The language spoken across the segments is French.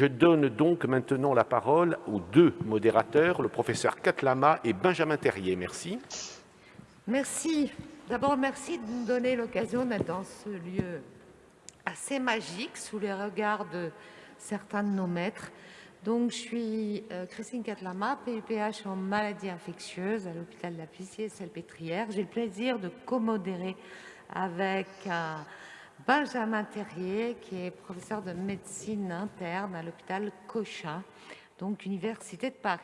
Je donne donc maintenant la parole aux deux modérateurs, le professeur Katlama et Benjamin Terrier. Merci. Merci. D'abord, merci de nous donner l'occasion d'être dans ce lieu assez magique, sous les regards de certains de nos maîtres. Donc, je suis euh, Christine Catlama, PUPH en maladies infectieuses à l'hôpital de la Pissier Salpêtrière. J'ai le plaisir de commodérer avec Benjamin Terrier, qui est professeur de médecine interne à l'hôpital Cochin, donc Université de Paris.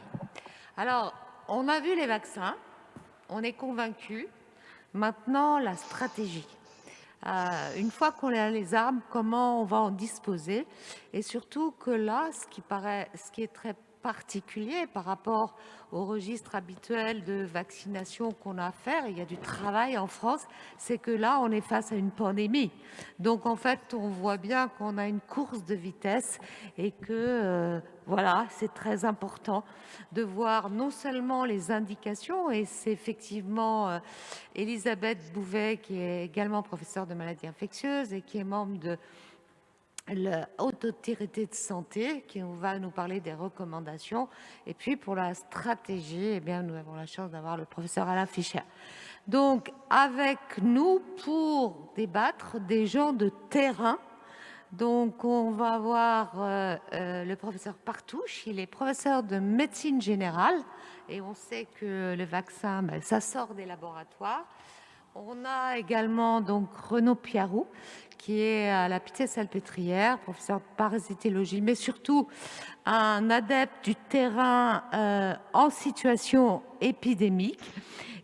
Alors, on a vu les vaccins, on est convaincu. Maintenant, la stratégie. Euh, une fois qu'on a les armes, comment on va en disposer? Et surtout que là, ce qui, paraît, ce qui est très particulier par rapport au registre habituel de vaccination qu'on a à faire, il y a du travail en France, c'est que là, on est face à une pandémie. Donc, en fait, on voit bien qu'on a une course de vitesse et que, euh, voilà, c'est très important de voir non seulement les indications, et c'est effectivement euh, Elisabeth Bouvet, qui est également professeure de maladies infectieuses et qui est membre de la de santé qui va nous parler des recommandations. Et puis pour la stratégie, eh bien, nous avons la chance d'avoir le professeur Alain Fischer. Donc avec nous pour débattre des gens de terrain. Donc on va avoir euh, euh, le professeur Partouche, il est professeur de médecine générale et on sait que le vaccin, ben, ça sort des laboratoires. On a également donc Renaud Piarou, qui est à la Pitié-Salpêtrière, professeur de parasitologie, mais surtout un adepte du terrain euh, en situation épidémique.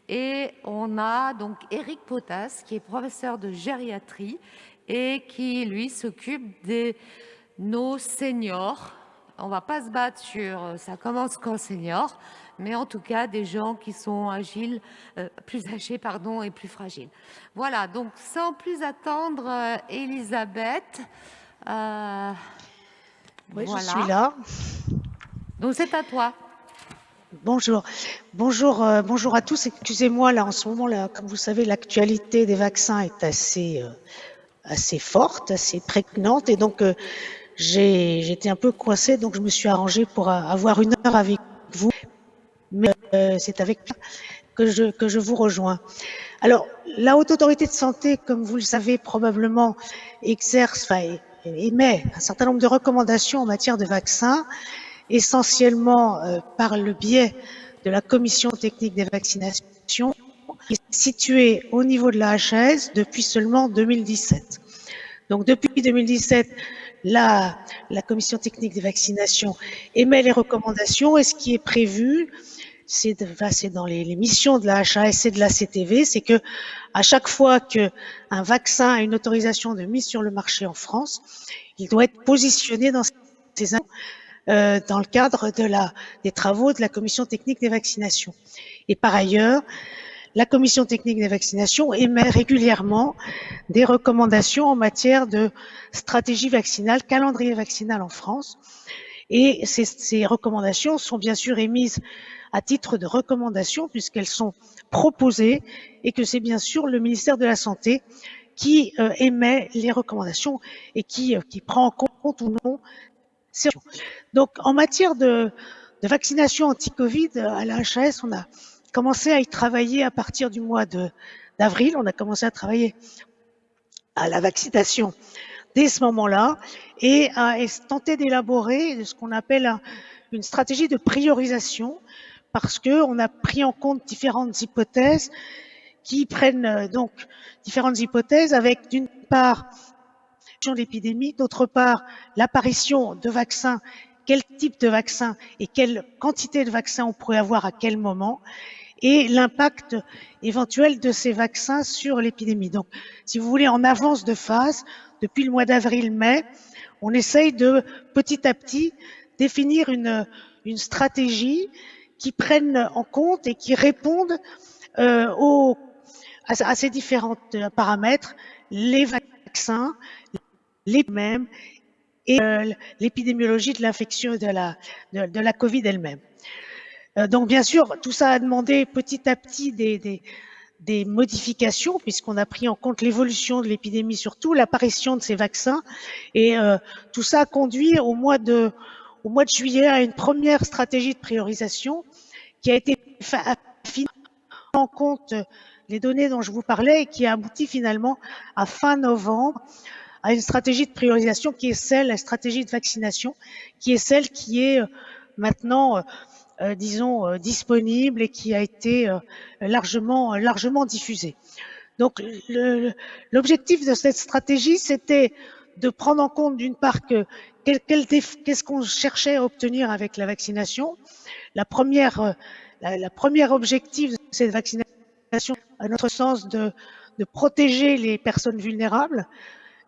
Et on a donc Éric Potas, qui est professeur de gériatrie et qui, lui, s'occupe de nos seniors. On ne va pas se battre sur euh, ça commence quand senior, mais en tout cas des gens qui sont agiles, euh, plus âgés pardon, et plus fragiles. Voilà, donc sans plus attendre, euh, Elisabeth. Euh, oui, je suis là. Donc c'est à toi. Bonjour, bonjour, bonjour à tous. Excusez-moi, là en ce moment, là, comme vous savez, l'actualité des vaccins est assez, assez forte, assez prégnante, et donc j'ai j'étais un peu coincée, donc je me suis arrangée pour avoir une heure avec euh, c'est avec que je, que je vous rejoins. Alors, la Haute Autorité de Santé, comme vous le savez probablement, exerce, enfin, émet un certain nombre de recommandations en matière de vaccins, essentiellement euh, par le biais de la Commission technique des vaccinations, située au niveau de la HAS depuis seulement 2017. Donc, depuis 2017, la, la Commission technique des vaccinations émet les recommandations et ce qui est prévu, c'est dans les, missions de la HAS et de la CTV, c'est que à chaque fois que un vaccin a une autorisation de mise sur le marché en France, il doit être positionné dans ces euh, dans le cadre de la, des travaux de la commission technique des vaccinations. Et par ailleurs, la commission technique des vaccinations émet régulièrement des recommandations en matière de stratégie vaccinale, calendrier vaccinal en France. Et ces, ces recommandations sont bien sûr émises à titre de recommandation puisqu'elles sont proposées et que c'est bien sûr le ministère de la Santé qui euh, émet les recommandations et qui, euh, qui prend en compte ou non ces Donc en matière de, de vaccination anti-Covid à la HAS, on a commencé à y travailler à partir du mois d'avril. On a commencé à travailler à la vaccination dès ce moment-là et à tenter d'élaborer ce qu'on appelle une stratégie de priorisation parce que on a pris en compte différentes hypothèses qui prennent euh, donc différentes hypothèses avec d'une part l'épidémie, d'autre part l'apparition de vaccins, quel type de vaccin et quelle quantité de vaccins on pourrait avoir à quel moment, et l'impact éventuel de ces vaccins sur l'épidémie. Donc, si vous voulez, en avance de phase, depuis le mois d'avril-mai, on essaye de petit à petit définir une, stratégie qui prennent en compte et qui répondent euh, aux, à, ces différents euh, paramètres, les vaccins, les mêmes et euh, l'épidémiologie de l'infection de la, la Covid elle-même. donc bien sûr, tout ça a demandé petit à petit des, des modifications, puisqu'on a pris en compte l'évolution de l'épidémie, surtout l'apparition de ces vaccins. Et euh, tout ça a conduit au mois, de, au mois de juillet à une première stratégie de priorisation qui a été faite en compte les données dont je vous parlais et qui a abouti finalement à fin novembre à une stratégie de priorisation qui est celle, la stratégie de vaccination, qui est celle qui est euh, maintenant, euh, disons, disponible et qui a été largement, largement diffusée. Donc, l'objectif de cette stratégie, c'était de prendre en compte d'une part que qu'est-ce qu'on cherchait à obtenir avec la vaccination. La première, objectif de cette vaccination à notre sens, de, de protéger les personnes vulnérables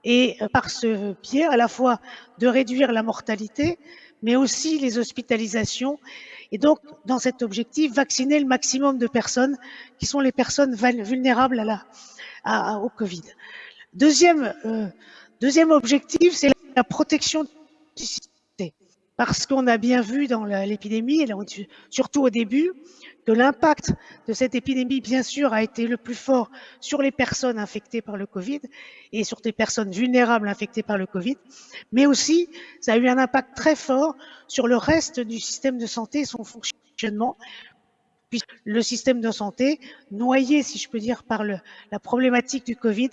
et euh, par ce biais, à la fois de réduire la mortalité, mais aussi les hospitalisations. Et donc, dans cet objectif, vacciner le maximum de personnes qui sont les personnes vulnérables au Covid. Deuxième, euh, deuxième objectif, c'est la protection du système. Parce qu'on a bien vu dans l'épidémie, surtout au début, que l'impact de cette épidémie, bien sûr, a été le plus fort sur les personnes infectées par le Covid et sur des personnes vulnérables infectées par le Covid, mais aussi ça a eu un impact très fort sur le reste du système de santé et son fonctionnement, puisque le système de santé, noyé, si je peux dire, par la problématique du Covid,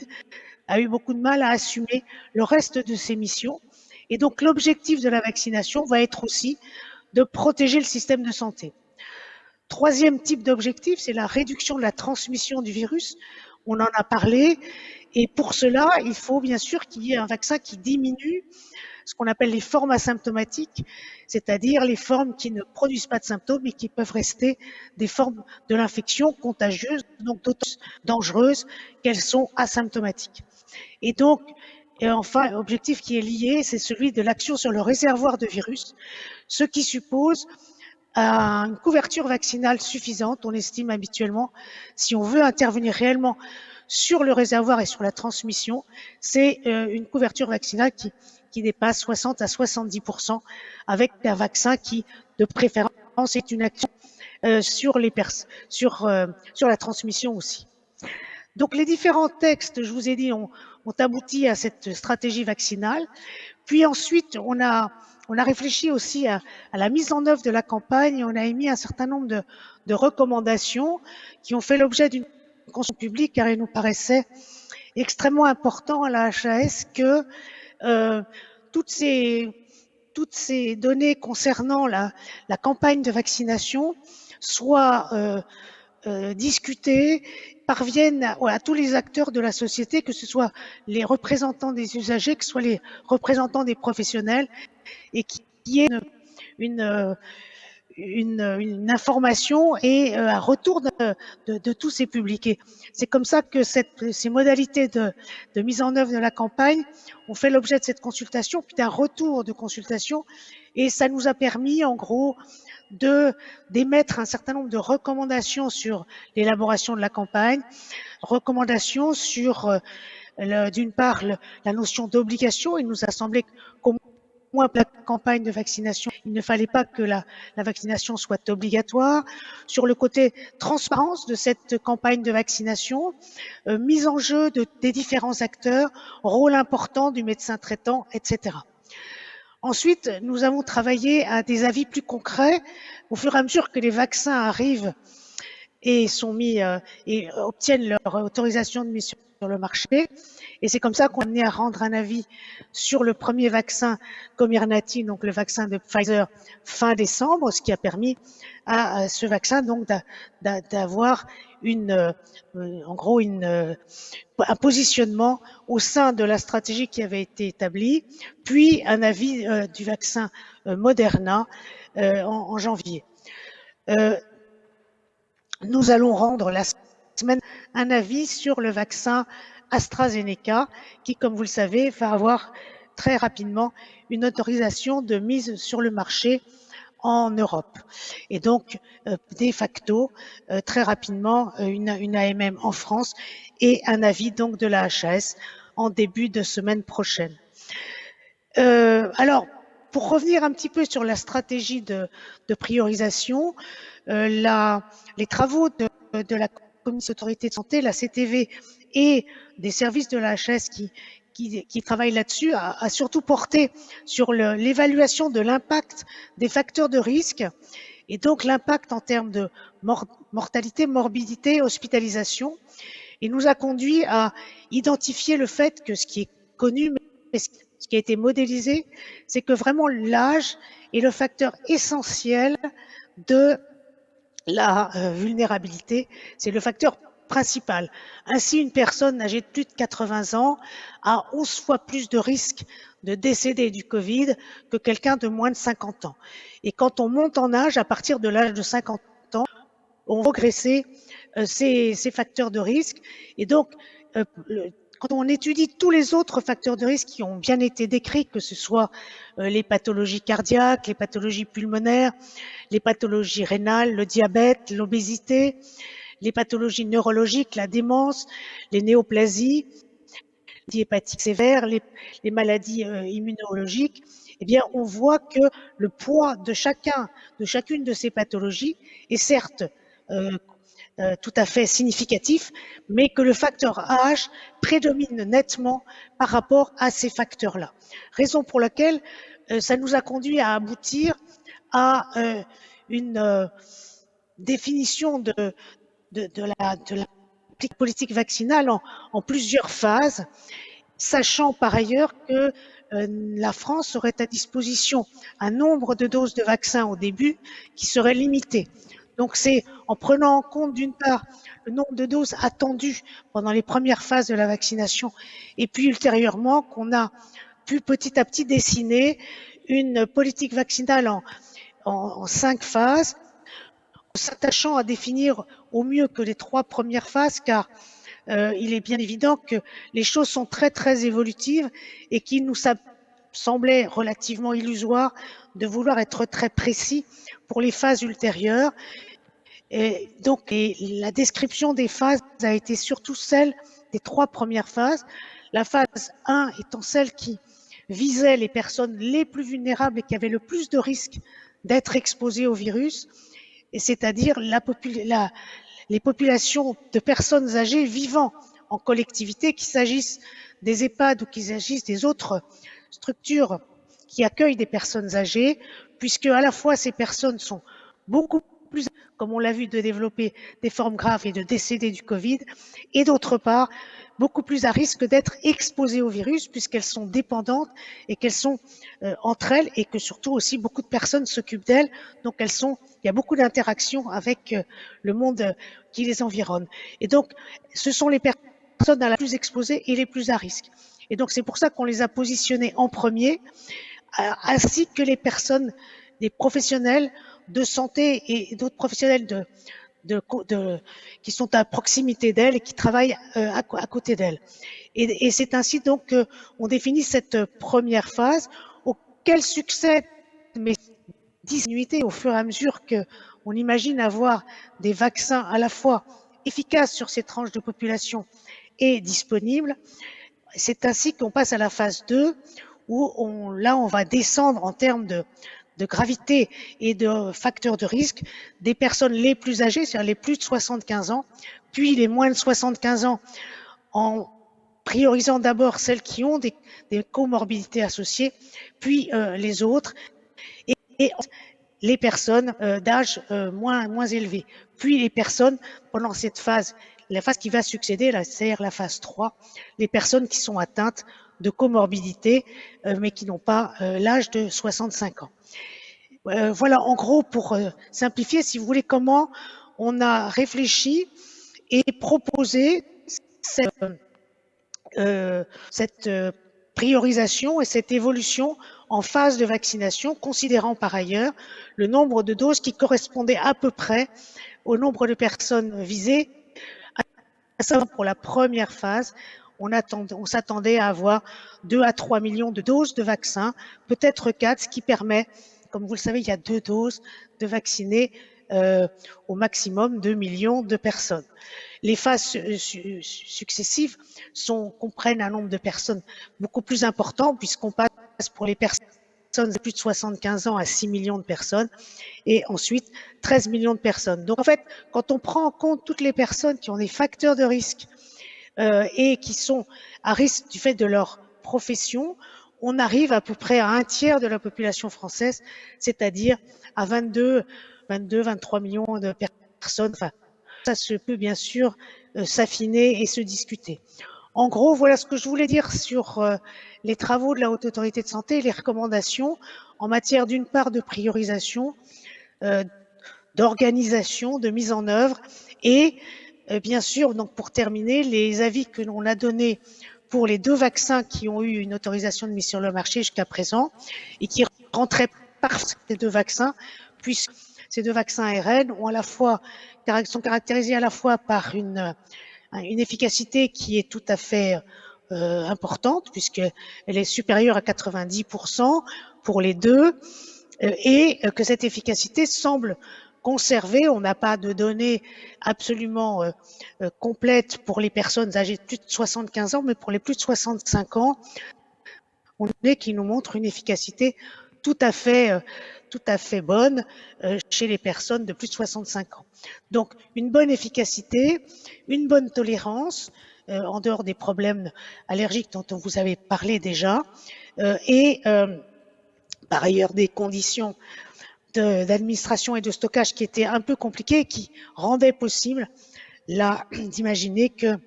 a eu beaucoup de mal à assumer le reste de ses missions. Et donc l'objectif de la vaccination va être aussi de protéger le système de santé. Troisième type d'objectif, c'est la réduction de la transmission du virus. On en a parlé. Et pour cela, il faut bien sûr qu'il y ait un vaccin qui diminue ce qu'on appelle les formes asymptomatiques, c'est-à-dire les formes qui ne produisent pas de symptômes et qui peuvent rester des formes de l'infection contagieuse, donc d'autant dangereuses qu'elles sont asymptomatiques. Et donc, et enfin, objectif qui est lié, c'est celui de l'action sur le réservoir de virus, ce qui suppose une couverture vaccinale suffisante. On estime habituellement, si on veut intervenir réellement sur le réservoir et sur la transmission, c'est euh, une couverture vaccinale qui, qui dépasse 60 à 70% avec un vaccin qui, de préférence, est une action euh, sur, les sur, euh, sur la transmission aussi. Donc les différents textes, je vous ai dit, ont, ont abouti à cette stratégie vaccinale. Puis ensuite, on a on a réfléchi aussi à, la mise en œuvre de la campagne. On a émis un certain nombre de, recommandations qui ont fait l'objet d'une consultation publique car il nous paraissait extrêmement important à la HAS que euh, toutes ces toutes ces données concernant la, campagne de vaccination soient euh, euh, discutées, parviennent à, tous les acteurs de la société, que ce soit les représentants des usagers, que ce soit les représentants des professionnels, et qui, y ait une, une, information et euh, un retour de, tous ces publics. C'est comme ça que cette, ces modalités de, de, mise en œuvre de la campagne ont fait l'objet de cette consultation, puis d'un retour de consultation, et ça nous a permis, en gros, de d'émettre un certain nombre de recommandations sur l'élaboration de la campagne, recommandations sur euh, d'une part la notion d'obligation. Il nous a semblé qu'au moins pour la campagne de vaccination, il ne fallait pas que la, vaccination soit obligatoire. Sur le côté transparence de cette campagne de vaccination, euh, mise en jeu de, des différents acteurs, rôle important du médecin traitant, etc. Ensuite, nous avons travaillé à des avis plus concrets au fur et à mesure que les vaccins arrivent et sont mis euh, et obtiennent leur autorisation de mise sur le marché. Et c'est comme ça qu'on est amené à rendre un avis sur le premier vaccin Comirnaty, donc le vaccin de Pfizer, fin décembre, ce qui a permis à, ce vaccin donc d'avoir une, euh, en gros, une, euh, un positionnement au sein de la stratégie qui avait été établie, puis un avis euh, du vaccin Moderna en, janvier. nous allons rendre la semaine un avis sur le vaccin AstraZeneca, qui, comme vous le savez, va avoir très rapidement une autorisation de mise sur le marché en Europe. Et donc, euh, de facto, euh, très rapidement, euh, une, AMM en France et un avis donc de la HAS en début de semaine prochaine. alors, pour revenir un petit peu sur la stratégie de, priorisation, les travaux de la Commission autorité de santé, la CTV et des services de la HS qui, qui, travaillent là-dessus, a, surtout porté sur l'évaluation de l'impact des facteurs de risque et donc l'impact en termes de mortalité, morbidité, hospitalisation. Et nous a conduit à identifier le fait que ce qui est connu, mais ce qui a été modélisé, c'est que vraiment l'âge est le facteur essentiel de la euh, vulnérabilité. C'est le facteur principal. Ainsi, une personne âgée de plus de 80 ans a 11 fois plus de risques de décéder du Covid que quelqu'un de moins de 50 ans. Et quand on monte en âge, à partir de l'âge de 50 ans, on progresser euh, ces, ces, facteurs de risque. Et donc, euh, quand on étudie tous les autres facteurs de risque qui ont bien été décrits, que ce soit euh, les pathologies cardiaques, les pathologies pulmonaires, les pathologies rénales, le diabète, l'obésité, les pathologies neurologiques, la démence, les néoplasies, les hépatiques sévères, les, maladies euh, immunologiques, eh bien, on voit que le poids de chacun, de chacune de ces pathologies est certes euh, euh, tout à fait significatif, mais que le facteur âge prédomine nettement par rapport à ces facteurs-là. Raison pour laquelle euh, ça nous a conduit à aboutir à euh, une définition de, de, la, politique vaccinale en, en, plusieurs phases, sachant par ailleurs que la France aurait à disposition un nombre de doses de vaccins au début qui serait limité. Donc c'est en prenant en compte d'une part le nombre de doses attendues pendant les premières phases de la vaccination et puis ultérieurement qu'on a pu petit à petit dessiner une politique vaccinale en, cinq phases, s'attachant à définir au mieux que les trois premières phases car euh, il est bien évident que les choses sont très très évolutives et qu'il nous semblait relativement illusoire de vouloir être très précis pour les phases ultérieures. Et donc, la description des phases a été surtout celle des trois premières phases. La phase 1 étant celle qui visait les personnes les plus vulnérables et qui avaient le plus de risques d'être exposées au virus, c'est-à-dire les populations de personnes âgées vivant en collectivité, qu'il s'agisse des EHPAD ou qu'il s'agisse des autres structures qui accueillent des personnes âgées, puisque à la fois ces personnes sont beaucoup plus, comme on l'a vu, de développer des formes graves et de décéder du Covid, et d'autre part, beaucoup plus à risque d'être exposées au virus puisqu'elles sont dépendantes et qu'elles sont euh, entre elles et que surtout aussi beaucoup de personnes s'occupent d'elles. Donc elles sont, il y a beaucoup d'interactions avec euh, le monde qui les environne. Et donc, ce sont les personnes les plus exposées et les plus à risque. Et donc c'est pour ça qu'on les a positionnées en premier ainsi que les personnes, des professionnels de santé et d'autres professionnels de, de, de, qui sont à proximité d'elles et qui travaillent euh, à, côté d'elles. Et, c'est ainsi donc qu'on définit cette première phase auquel succède mais disnuité au fur et à mesure que on imagine avoir des vaccins à la fois efficaces sur ces tranches de population et disponibles. C'est ainsi qu'on passe à la phase 2 où on, là, on va descendre en termes de, gravité et de facteurs de risque des personnes les plus âgées, c'est-à-dire les plus de 75 ans, puis les moins de 75 ans, en priorisant d'abord celles qui ont des, des comorbidités associées, puis euh, les autres, et, et les personnes euh, d'âge euh, moins, moins élevé, puis les personnes pendant cette phase, la phase qui va succéder, c'est-à-dire la phase 3, les personnes qui sont atteintes de comorbidité, euh, mais qui n'ont pas euh, l'âge de 65 ans. Euh, voilà, en gros, pour simplifier, si vous voulez, comment on a réfléchi et proposé cette, priorisation et cette évolution en phase de vaccination, considérant par ailleurs le nombre de doses qui correspondait à peu près au nombre de personnes visées, à pour la première phase, on, s'attendait à avoir 2 à 3 millions de doses de vaccins, peut-être 4, ce qui permet, comme vous le savez, il y a deux doses de vacciner euh, au maximum 2 millions de personnes. Les phases successives sont, comprennent un nombre de personnes beaucoup plus important puisqu'on passe pour les personnes de plus de 75 ans à 6 millions de personnes et ensuite 13 millions de personnes. Donc en fait, quand on prend en compte toutes les personnes qui ont des facteurs de risque euh, et qui sont à risque du fait de leur profession, on arrive à peu près à un tiers de la population française, c'est-à-dire à 22, 22, 23 millions de personnes. Enfin, ça se peut bien sûr euh, s'affiner et se discuter. En gros, voilà ce que je voulais dire sur euh, les travaux de la Haute Autorité de Santé et les recommandations en matière d'une part de priorisation, d'organisation, de mise en œuvre et bien sûr, donc pour terminer, les avis que l'on a donnés pour les deux vaccins qui ont eu une autorisation de mise sur le marché jusqu'à présent et qui rentraient par ces deux vaccins, puisque ces deux vaccins ARN ont sont caractérisés à la fois par une, efficacité qui est tout à fait euh, importante, puisqu'elle est supérieure à 90% pour les deux, euh, et que cette efficacité semble On n'a pas de données absolument euh, euh, complètes pour les personnes âgées de plus de 75 ans, mais pour les plus de 65 ans, on a qui nous montre une efficacité tout à fait, euh, tout à fait bonne chez les personnes de plus de 65 ans. Donc, une bonne efficacité, une bonne tolérance, en dehors des problèmes allergiques dont on vous avait parlé déjà, et par ailleurs des conditions d'administration et de stockage qui était un peu compliqué qui rendait possible d'imaginer que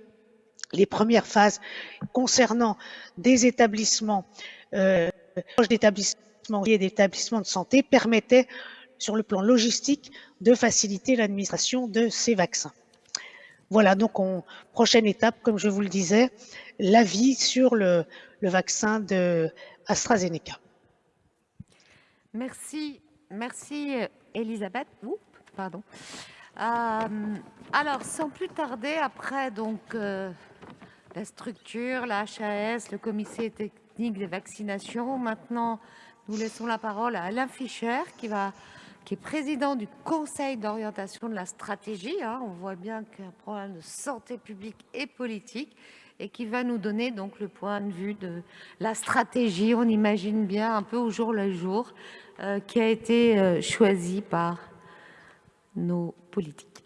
les premières phases concernant des établissements euh, d'établissements et d'établissements de santé permettaient sur le plan logistique de faciliter l'administration de ces vaccins. Voilà, donc en prochaine étape, comme je vous le disais, l'avis sur le, le vaccin de AstraZeneca. Merci Merci Elisabeth. pardon. Euh, alors, sans plus tarder, après donc euh, la structure, la HAS, le comité technique des vaccinations, maintenant nous laissons la parole à Alain Fischer qui est président du Conseil d'orientation de la stratégie. Hein. on voit bien qu'il y a un problème de santé publique et politique et qui va nous donner donc le point de vue de la stratégie. On imagine bien un peu au jour le jour euh, qui a été euh, choisi par nos politiques.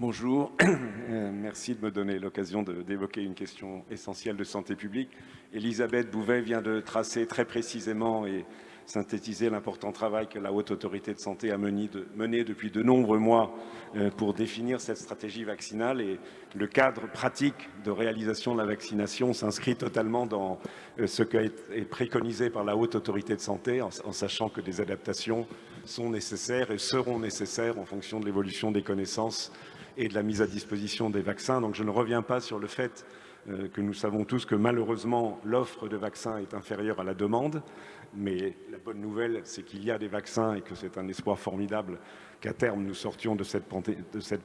Bonjour, euh, merci de me donner l'occasion d'évoquer une question essentielle de santé publique. Elisabeth Bouvet vient de tracer très précisément et synthétiser l'important travail que la Haute Autorité de Santé a mené, depuis de nombreux mois euh, pour définir cette stratégie vaccinale et le cadre pratique de réalisation de la vaccination s'inscrit totalement dans euh, ce qui est préconisé par la Haute Autorité de Santé en, sachant que des adaptations sont nécessaires et seront nécessaires en fonction de l'évolution des connaissances et de la mise à disposition des vaccins. Donc je ne reviens pas sur le fait euh, que nous savons tous que malheureusement l'offre de vaccins est inférieure à la demande mais la bonne nouvelle, c'est qu'il y a des vaccins et que c'est un espoir formidable qu'à terme nous sortions de cette,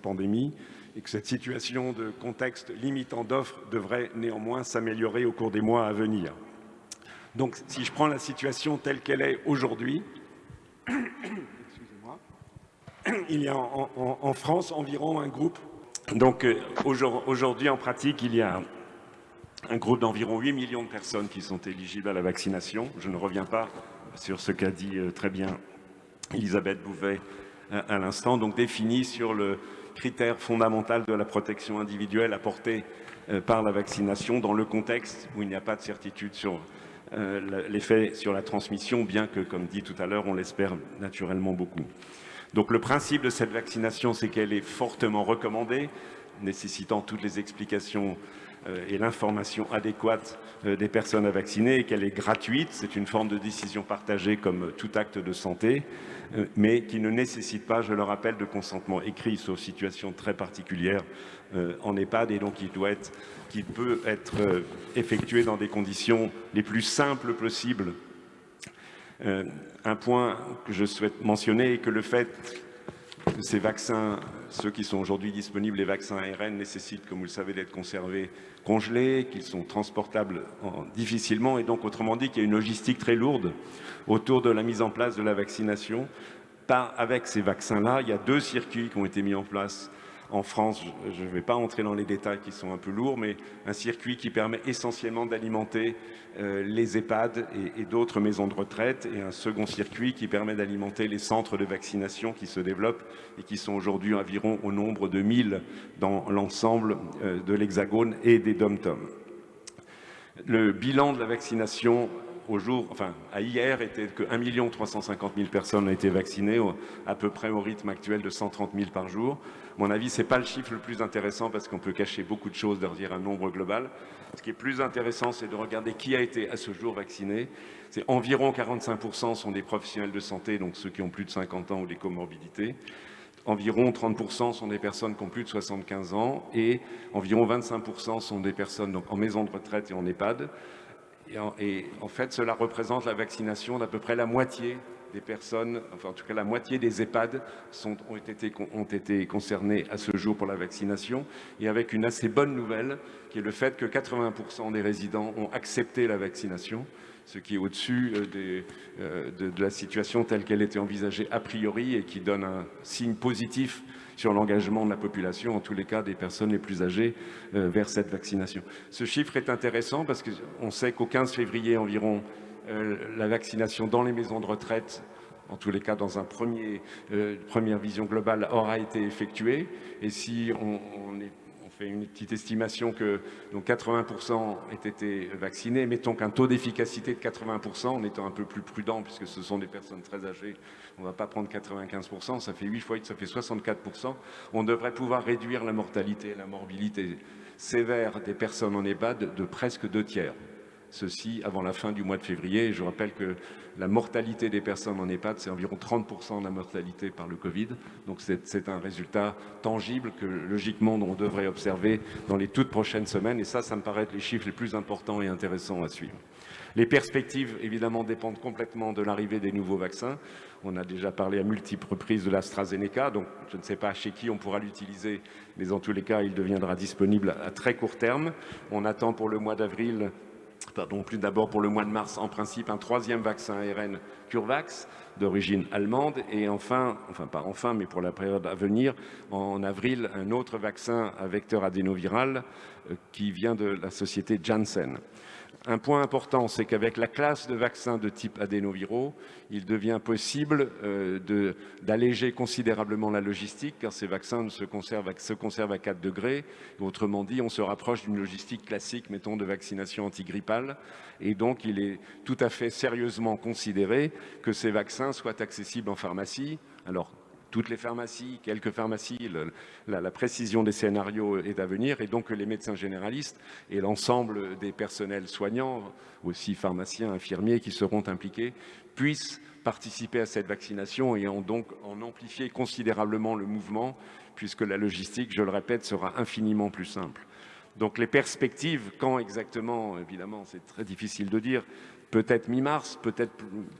pandémie et que cette situation de contexte limitant d'offres devrait néanmoins s'améliorer au cours des mois à venir. Donc si je prends la situation telle qu'elle est aujourd'hui, il y a en, France environ un groupe, donc euh, aujourd'hui en pratique il y a un groupe d'environ 8 millions de personnes qui sont éligibles à la vaccination. Je ne reviens pas sur ce qu'a dit euh, très bien Elisabeth Bouvet euh, à l'instant, donc défini sur le critère fondamental de la protection individuelle apportée euh, par la vaccination dans le contexte où il n'y a pas de certitude sur l'effet sur la transmission, bien que, comme dit tout à l'heure, on l'espère naturellement beaucoup. Donc le principe de cette vaccination, c'est qu'elle est fortement recommandée, nécessitant toutes les explications et l'information adéquate euh, des personnes à vacciner et qu'elle est gratuite. C'est une forme de décision partagée comme tout acte de santé, euh, mais qui ne nécessite pas, je le rappelle, de consentement écrit, sauf situation très particulière en EHPAD et donc doit être, qui peut être effectué dans des conditions les plus simples possibles. un point que je souhaite mentionner est que le fait que ces vaccins, ceux qui sont aujourd'hui disponibles, les vaccins ARN, nécessitent, comme vous le savez, d'être conservés congelés, qu'ils sont transportables difficilement, et donc autrement dit qu'il y a une logistique très lourde autour de la mise en place de la vaccination. Avec ces vaccins-là, il y a deux circuits qui ont été mis en place en France, je ne vais pas entrer dans les détails qui sont un peu lourds, mais un circuit qui permet essentiellement d'alimenter euh, les EHPAD et, d'autres maisons de retraite, et un second circuit qui permet d'alimenter les centres de vaccination qui se développent et qui sont aujourd'hui environ au nombre de 1000 dans l'ensemble euh, de l'Hexagone et des dom-tom. Le bilan de la vaccination au jour, enfin, à hier, était que 1 350 000 personnes ont été vaccinées, à peu près au rythme actuel de 130 000 par jour. Mon avis, ce n'est pas le chiffre le plus intéressant parce qu'on peut cacher beaucoup de choses derrière un nombre global. Ce qui est plus intéressant, c'est de regarder qui a été à ce jour vacciné. C'est environ 45% sont des professionnels de santé, donc ceux qui ont plus de 50 ans ou des comorbidités. Environ 30% sont des personnes qui ont plus de 75 ans et environ 25% sont des personnes donc, en maison de retraite et en EHPAD. Et en, fait, cela représente la vaccination d'à peu près la moitié des personnes, enfin en tout cas la moitié des EHPAD ont, été, ont été concernés à ce jour pour la vaccination, et avec une assez bonne nouvelle, qui est le fait que 80% des résidents ont accepté la vaccination, ce qui est au-dessus euh, euh, de, la situation telle qu'elle était envisagée a priori et qui donne un signe positif sur l'engagement de la population, en tous les cas des personnes les plus âgées, euh, vers cette vaccination. Ce chiffre est intéressant parce qu'on sait qu'au 15 février environ, la vaccination dans les maisons de retraite en tous les cas dans une euh, première vision globale, aura été effectuée. Et si on, fait une petite estimation que 80% aient été vaccinés. Mettons qu'un taux d'efficacité de 80%, en étant un peu plus prudent, puisque ce sont des personnes très âgées, on ne va pas prendre 95%, ça fait 8 fois 8, ça fait 64%. On devrait pouvoir réduire la mortalité et la morbidité sévère des personnes en EHPAD de presque deux tiers ceci avant la fin du mois de février. je rappelle que la mortalité des personnes en EHPAD, c'est environ 30% de la mortalité par le Covid. Donc c'est un résultat tangible que logiquement on devrait observer dans les toutes prochaines semaines. Et ça, ça me paraît être les chiffres les plus importants et intéressants à suivre. Les perspectives, évidemment, dépendent complètement de l'arrivée des nouveaux vaccins. On a déjà parlé à multiples reprises de l'AstraZeneca, donc je ne sais pas chez qui on pourra l'utiliser, mais en tous les cas, il deviendra disponible à très court terme. On attend pour le mois d'avril pardon, plus d'abord pour le mois de mars, en principe, un troisième vaccin ARN CureVax d'origine allemande et enfin, enfin pas enfin, mais pour la période à venir, en avril, un autre vaccin à vecteur adénoviral euh, qui vient de la société Janssen. Un point important, c'est qu'avec la classe de vaccins de type adénoviraux, il devient possible euh, d'alléger considérablement la logistique, car ces vaccins se conservent, à, se conservent à 4 degrés. Autrement dit, on se rapproche d'une logistique classique, mettons, de vaccination antigrippale. Et donc, il est tout à fait sérieusement considéré que ces vaccins soient accessibles en pharmacie. Alors, toutes les pharmacies, quelques pharmacies, la, précision des scénarios est à venir et donc les médecins généralistes et l'ensemble des personnels soignants, aussi pharmaciens, infirmiers qui seront impliqués, puissent participer à cette vaccination et ont donc en amplifié considérablement le mouvement puisque la logistique, je le répète, sera infiniment plus simple. Donc les perspectives, quand exactement, évidemment, c'est très difficile de dire, peut-être mi-mars, peut-être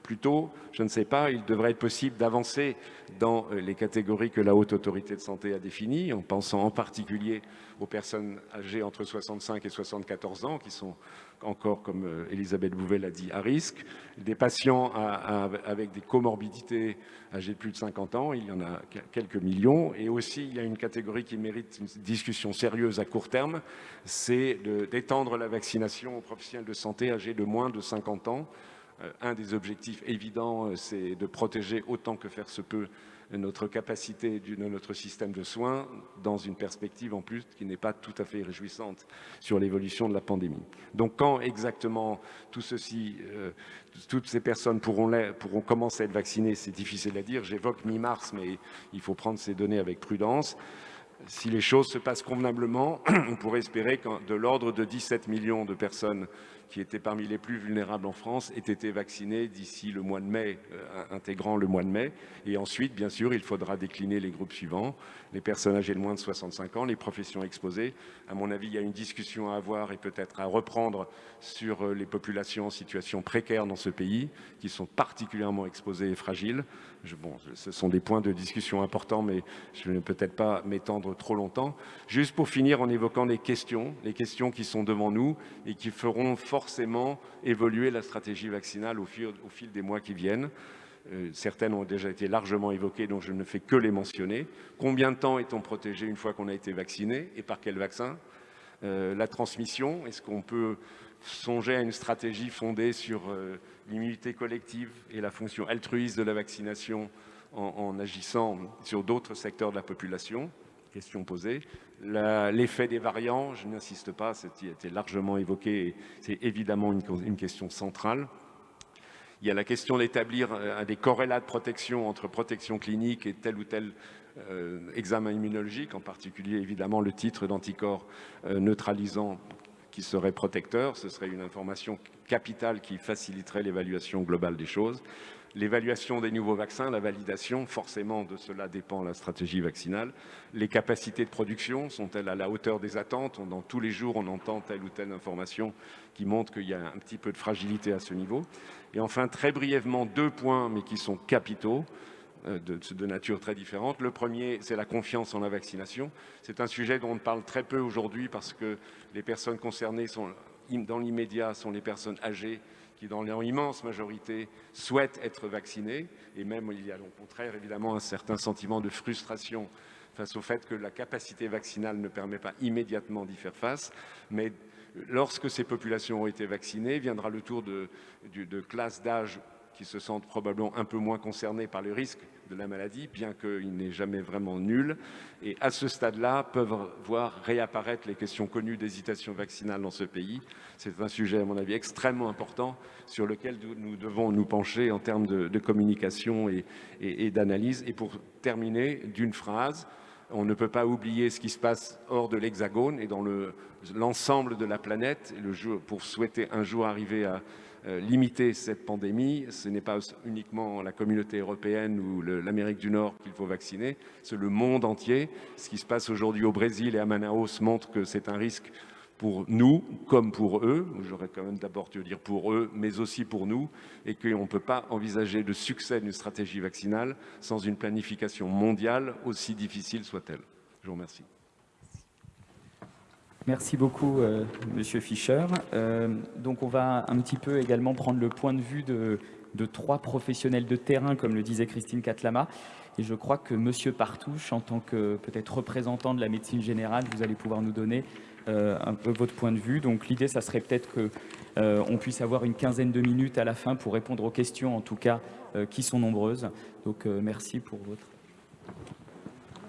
plus tôt, je ne sais pas, il devrait être possible d'avancer dans euh, les catégories que la Haute Autorité de Santé a définies, en pensant en particulier aux personnes âgées entre 65 et 74 ans, qui sont encore, comme euh, Elisabeth Bouvet l'a dit, à risque. Des patients avec des comorbidités âgés de plus de 50 ans, il y en a quelques millions. Et aussi, il y a une catégorie qui mérite une discussion sérieuse à court terme, c'est d'étendre la vaccination aux professionnels de santé âgés de moins de 50 ans. Euh, un des objectifs évidents, euh, c'est de protéger autant que faire se peut notre capacité de notre système de soins dans une perspective en plus qui n'est pas tout à fait réjouissante sur l'évolution de la pandémie. Donc quand exactement euh, toutes ces personnes pourront, pourront commencer à être vaccinées, c'est difficile à dire. J'évoque mi-mars, mais il faut prendre ces données avec prudence. Si les choses se passent convenablement, on pourrait espérer de l'ordre de 17 millions de personnes qui étaient parmi les plus vulnérables en France, aient été vaccinés d'ici le mois de mai, euh, intégrant le mois de mai. Et ensuite, bien sûr, il faudra décliner les groupes suivants, les personnes âgées de moins de 65 ans, les professions exposées. À mon avis, il y a une discussion à avoir et peut-être à reprendre sur euh, les populations en situation précaire dans ce pays, qui sont particulièrement exposées et fragiles. bon, ce sont des points de discussion importants, mais je ne vais peut-être pas m'étendre trop longtemps. Juste pour finir en évoquant les questions, les questions qui sont devant nous et qui feront forcément évoluer la stratégie vaccinale au fil, au fil des mois qui viennent. Euh, certaines ont déjà été largement évoquées, donc je ne fais que les mentionner. Combien de temps est-on protégé une fois qu'on a été vacciné et par quel vaccin? Euh, La transmission, est-ce qu'on peut songer à une stratégie fondée sur euh, l'immunité collective et la fonction altruiste de la vaccination en, agissant sur d'autres secteurs de la population? Question posée. L'effet des variants, je n'insiste pas, a été largement évoqué, c'est évidemment une question centrale. Il y a la question d'établir euh, des corrélats de protection entre protection clinique et tel ou tel euh, examen immunologique, en particulier évidemment le titre d'anticorps euh, neutralisant qui serait protecteur. Ce serait une information capitale qui faciliterait l'évaluation globale des choses. L'évaluation des nouveaux vaccins, la validation, forcément de cela dépend la stratégie vaccinale. Les capacités de production sont-elles à la hauteur des attentes? Dans tous les jours, on entend telle ou telle information qui montre qu'il y a un petit peu de fragilité à ce niveau. Et enfin, très brièvement, deux points, mais qui sont capitaux, euh, de, de, nature très différente. Le premier, c'est la confiance en la vaccination. C'est un sujet dont on parle très peu aujourd'hui parce que les personnes concernées sont, dans l'immédiat sont les personnes âgées qui, dans leur immense majorité, souhaitent être vaccinées. Et même, il y a au contraire, évidemment, un certain sentiment de frustration face au fait que la capacité vaccinale ne permet pas immédiatement d'y faire face. Mais Lorsque ces populations ont été vaccinées, viendra le tour de, classes d'âge qui se sentent probablement un peu moins concernées par le risque de la maladie, bien qu'il n'est jamais vraiment nul. Et à ce stade-là, peuvent voir réapparaître les questions connues d'hésitation vaccinale dans ce pays. C'est un sujet, à mon avis, extrêmement important sur lequel nous devons nous pencher en termes de, communication et d'analyse. Et pour terminer, d'une phrase, on ne peut pas oublier ce qui se passe hors de l'Hexagone et dans l'ensemble de la planète. pour souhaiter un jour arriver à limiter cette pandémie, ce n'est pas uniquement la communauté européenne ou l'Amérique du Nord qu'il faut vacciner, c'est le monde entier. Ce qui se passe aujourd'hui au Brésil et à Manaus montre que c'est un risque pour nous comme pour eux, j'aurais quand même d'abord dû dire pour eux, mais aussi pour nous, et qu'on ne peut pas envisager le succès d'une stratégie vaccinale sans une planification mondiale, aussi difficile soit-elle. Je vous remercie. Merci beaucoup, euh, Monsieur Fischer. Euh, donc, on va un petit peu également prendre le point de vue de, trois professionnels de terrain, comme le disait Christine Catlama. Et je crois que Monsieur Partouche, en tant que peut-être représentant de la médecine générale, vous allez pouvoir nous donner euh, un peu votre point de vue. Donc l'idée, ça serait peut-être qu'on euh, puisse avoir une quinzaine de minutes à la fin pour répondre aux questions, en tout cas, qui sont nombreuses. Donc merci pour votre...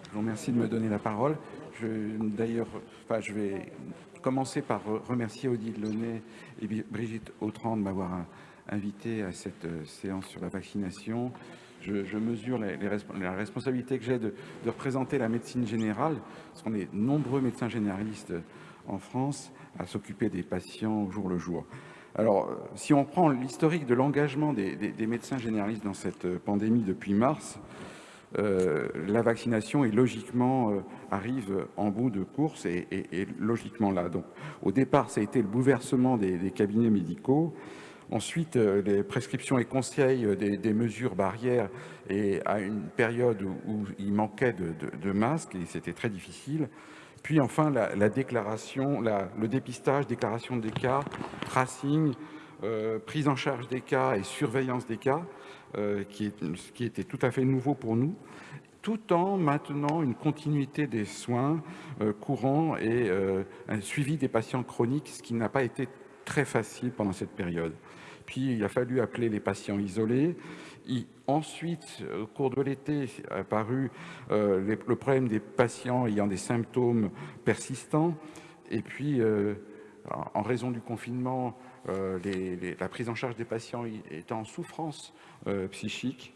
Je vous remercie de me donner la parole. D'ailleurs, enfin, je vais commencer par remercier Odile Launay et Brigitte Autran de m'avoir invité à cette séance sur la vaccination. Je, mesure la responsabilité que j'ai de, représenter la médecine générale, parce qu'on est nombreux médecins généralistes en France à s'occuper des patients au jour le jour. Alors, si on prend l'historique de l'engagement des, médecins généralistes dans cette pandémie depuis mars, euh, la vaccination est logiquement euh, arrive en bout de course et, logiquement là. Donc, au départ, ça a été le bouleversement des, cabinets médicaux. Ensuite, euh, les prescriptions et conseils des, mesures barrières et à une période où, il manquait de, masques et c'était très difficile. Puis enfin, la, déclaration, le dépistage, déclaration des cas, tracing, prise en charge des cas et surveillance des cas, euh, qui, était tout à fait nouveau pour nous, tout en maintenant une continuité des soins euh, courants et un suivi des patients chroniques, ce qui n'a pas été très facile pendant cette période. Puis il a fallu appeler les patients isolés, ensuite, au cours de l'été, apparu euh, le problème des patients ayant des symptômes persistants. Et puis, euh, en raison du confinement, euh, la prise en charge des patients étant en souffrance psychique.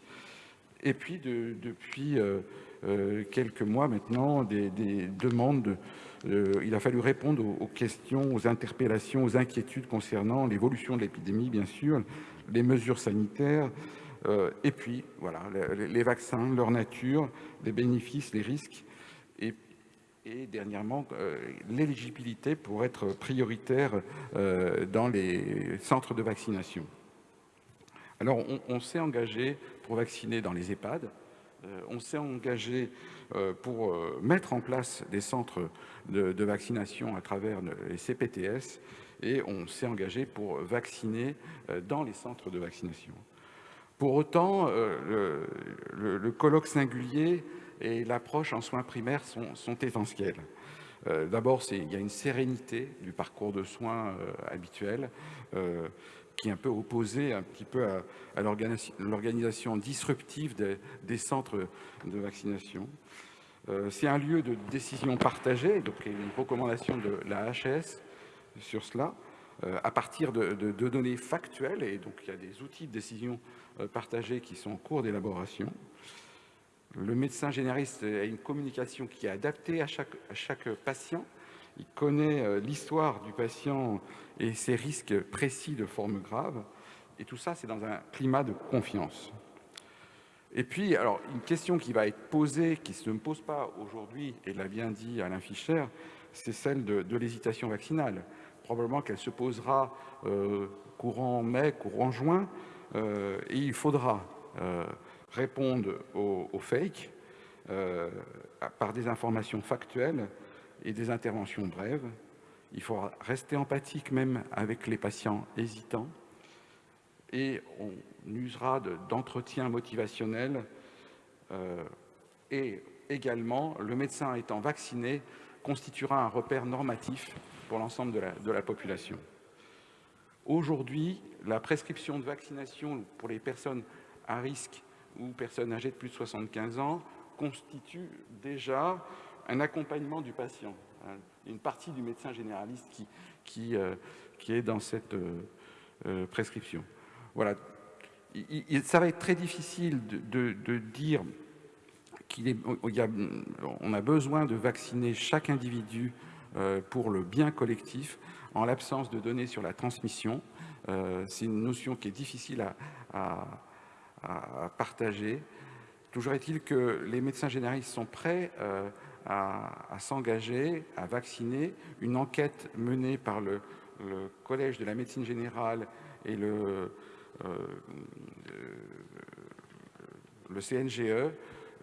Et puis, depuis quelques mois maintenant, des, demandes il a fallu répondre aux, questions, aux interpellations, aux inquiétudes concernant l'évolution de l'épidémie, bien sûr, les mesures sanitaires, euh, et puis, voilà, les, vaccins, leur nature, les bénéfices, les risques, dernièrement, euh, l'éligibilité pour être prioritaire euh, dans les centres de vaccination. Alors, on, s'est engagé pour vacciner dans les EHPAD, on s'est engagé pour mettre en place des centres de, vaccination à travers les CPTS, et on s'est engagé pour vacciner dans les centres de vaccination. Pour autant, le, colloque singulier et l'approche en soins primaires sont, sont essentiels. D'abord, il y a une sérénité du parcours de soins habituel qui est un peu opposé un petit peu à, l'organisation disruptive des, centres de vaccination. Euh, c'est un lieu de décision partagée, donc il y a une recommandation de la HS sur cela, euh, à partir de, données factuelles, et donc il y a des outils de décision euh, partagés qui sont en cours d'élaboration. Le médecin généraliste a une communication qui est adaptée à chaque, patient, il connaît l'histoire du patient et ses risques précis de formes graves. Et tout ça, c'est dans un climat de confiance. Et puis, alors, une question qui va être posée, qui ne se pose pas aujourd'hui, et l'a bien dit Alain Fischer, c'est celle de, l'hésitation vaccinale. Probablement qu'elle se posera euh, courant mai, courant juin, euh, et il faudra euh, répondre aux, aux fakes par des informations factuelles et des interventions brèves, il faut rester empathique même avec les patients hésitants et on usera d'entretien motivationnel euh, et également le médecin étant vacciné constituera un repère normatif pour l'ensemble de la population. Aujourd'hui, la prescription de vaccination pour les personnes à risque ou personnes âgées de plus de 75 ans constitue déjà un accompagnement du patient une partie du médecin généraliste qui, qui, euh, qui est dans cette euh, euh, prescription. Voilà. Il, ça va être très difficile de, de, dire qu'il on a besoin de vacciner chaque individu pour le bien collectif en l'absence de données sur la transmission. C'est une notion qui est difficile à, à partager. Toujours est-il que les médecins généralistes sont prêts à, s'engager, à vacciner. Une enquête menée par le, Collège de la médecine générale et le, euh, le CNGE,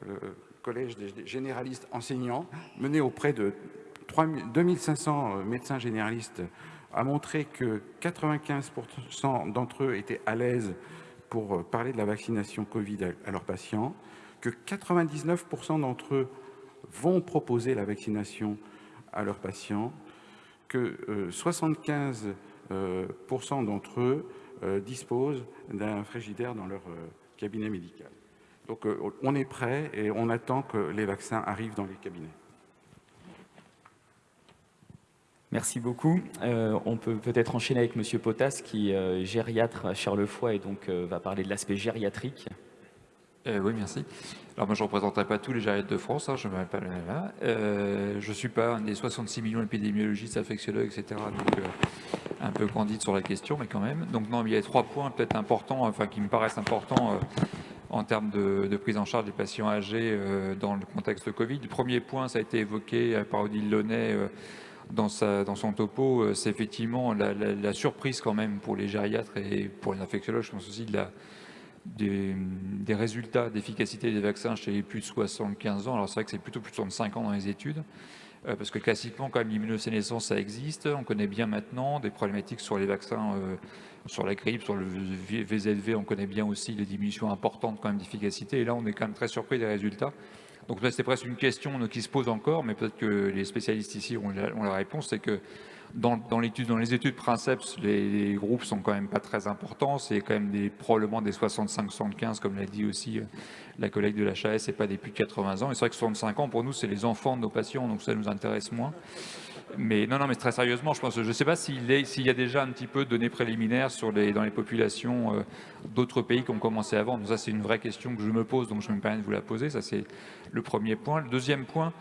le Collège des généralistes enseignants, menée auprès de 2500 médecins généralistes, a montré que 95% d'entre eux étaient à l'aise pour parler de la vaccination Covid à leurs patients, que 99% d'entre eux vont proposer la vaccination à leurs patients, que 75% euh, euh, d'entre eux euh, disposent d'un frigidaire dans leur cabinet médical. Donc on est prêt et on attend que les vaccins arrivent dans les cabinets. Merci beaucoup. on peut peut-être enchaîner avec Monsieur Potas, qui est gériatre à Charlevoix et donc va parler de l'aspect gériatrique. Euh, oui, merci. Alors moi, je ne représenterai pas tous les gériatres de France, hein, je ne m'appelle pas là. Euh, je ne suis pas un des 66 millions d'épidémiologistes, infectiologues, etc. Donc, euh, un peu candide sur la question, mais quand même. Donc non, il y a trois points peut-être importants, enfin qui me paraissent importants en termes de, prise en charge des patients âgés dans le contexte de Covid. Le premier point, ça a été évoqué par Odile Launay dans, son topo, c'est effectivement la, surprise quand même pour les gériatres et pour les infectiologues, je pense aussi des, résultats d'efficacité des vaccins chez les plus de 75 ans. Alors c'est vrai que c'est plutôt plus de 65 ans dans les études, euh, parce que classiquement, quand même, l'immunosénescence, ça existe. On connaît bien maintenant des problématiques sur les vaccins, euh, sur la grippe, sur le VZV, on connaît bien aussi les diminutions importantes quand même d'efficacité. Et là, on est quand même très surpris des résultats. Donc c'est presque une question qui se pose encore, mais peut-être que les spécialistes ici ont la, réponse, c'est que dans, les études Princeps, les, groupes sont quand même pas très importants. C'est quand même des, probablement des 65-75, comme l'a dit aussi euh, la collègue de l'HAS, et pas des plus de 80 ans. Et c'est vrai que 65 ans, pour nous, c'est les enfants de nos patients, donc ça nous intéresse moins. Mais non, mais très sérieusement, je pense, je ne sais pas s'il y a déjà un petit peu de données préliminaires dans les populations euh, d'autres pays qui ont commencé avant. Donc ça, c'est une vraie question que je me pose, donc je me permets de vous la poser. Ça, c'est le premier point. Le deuxième point,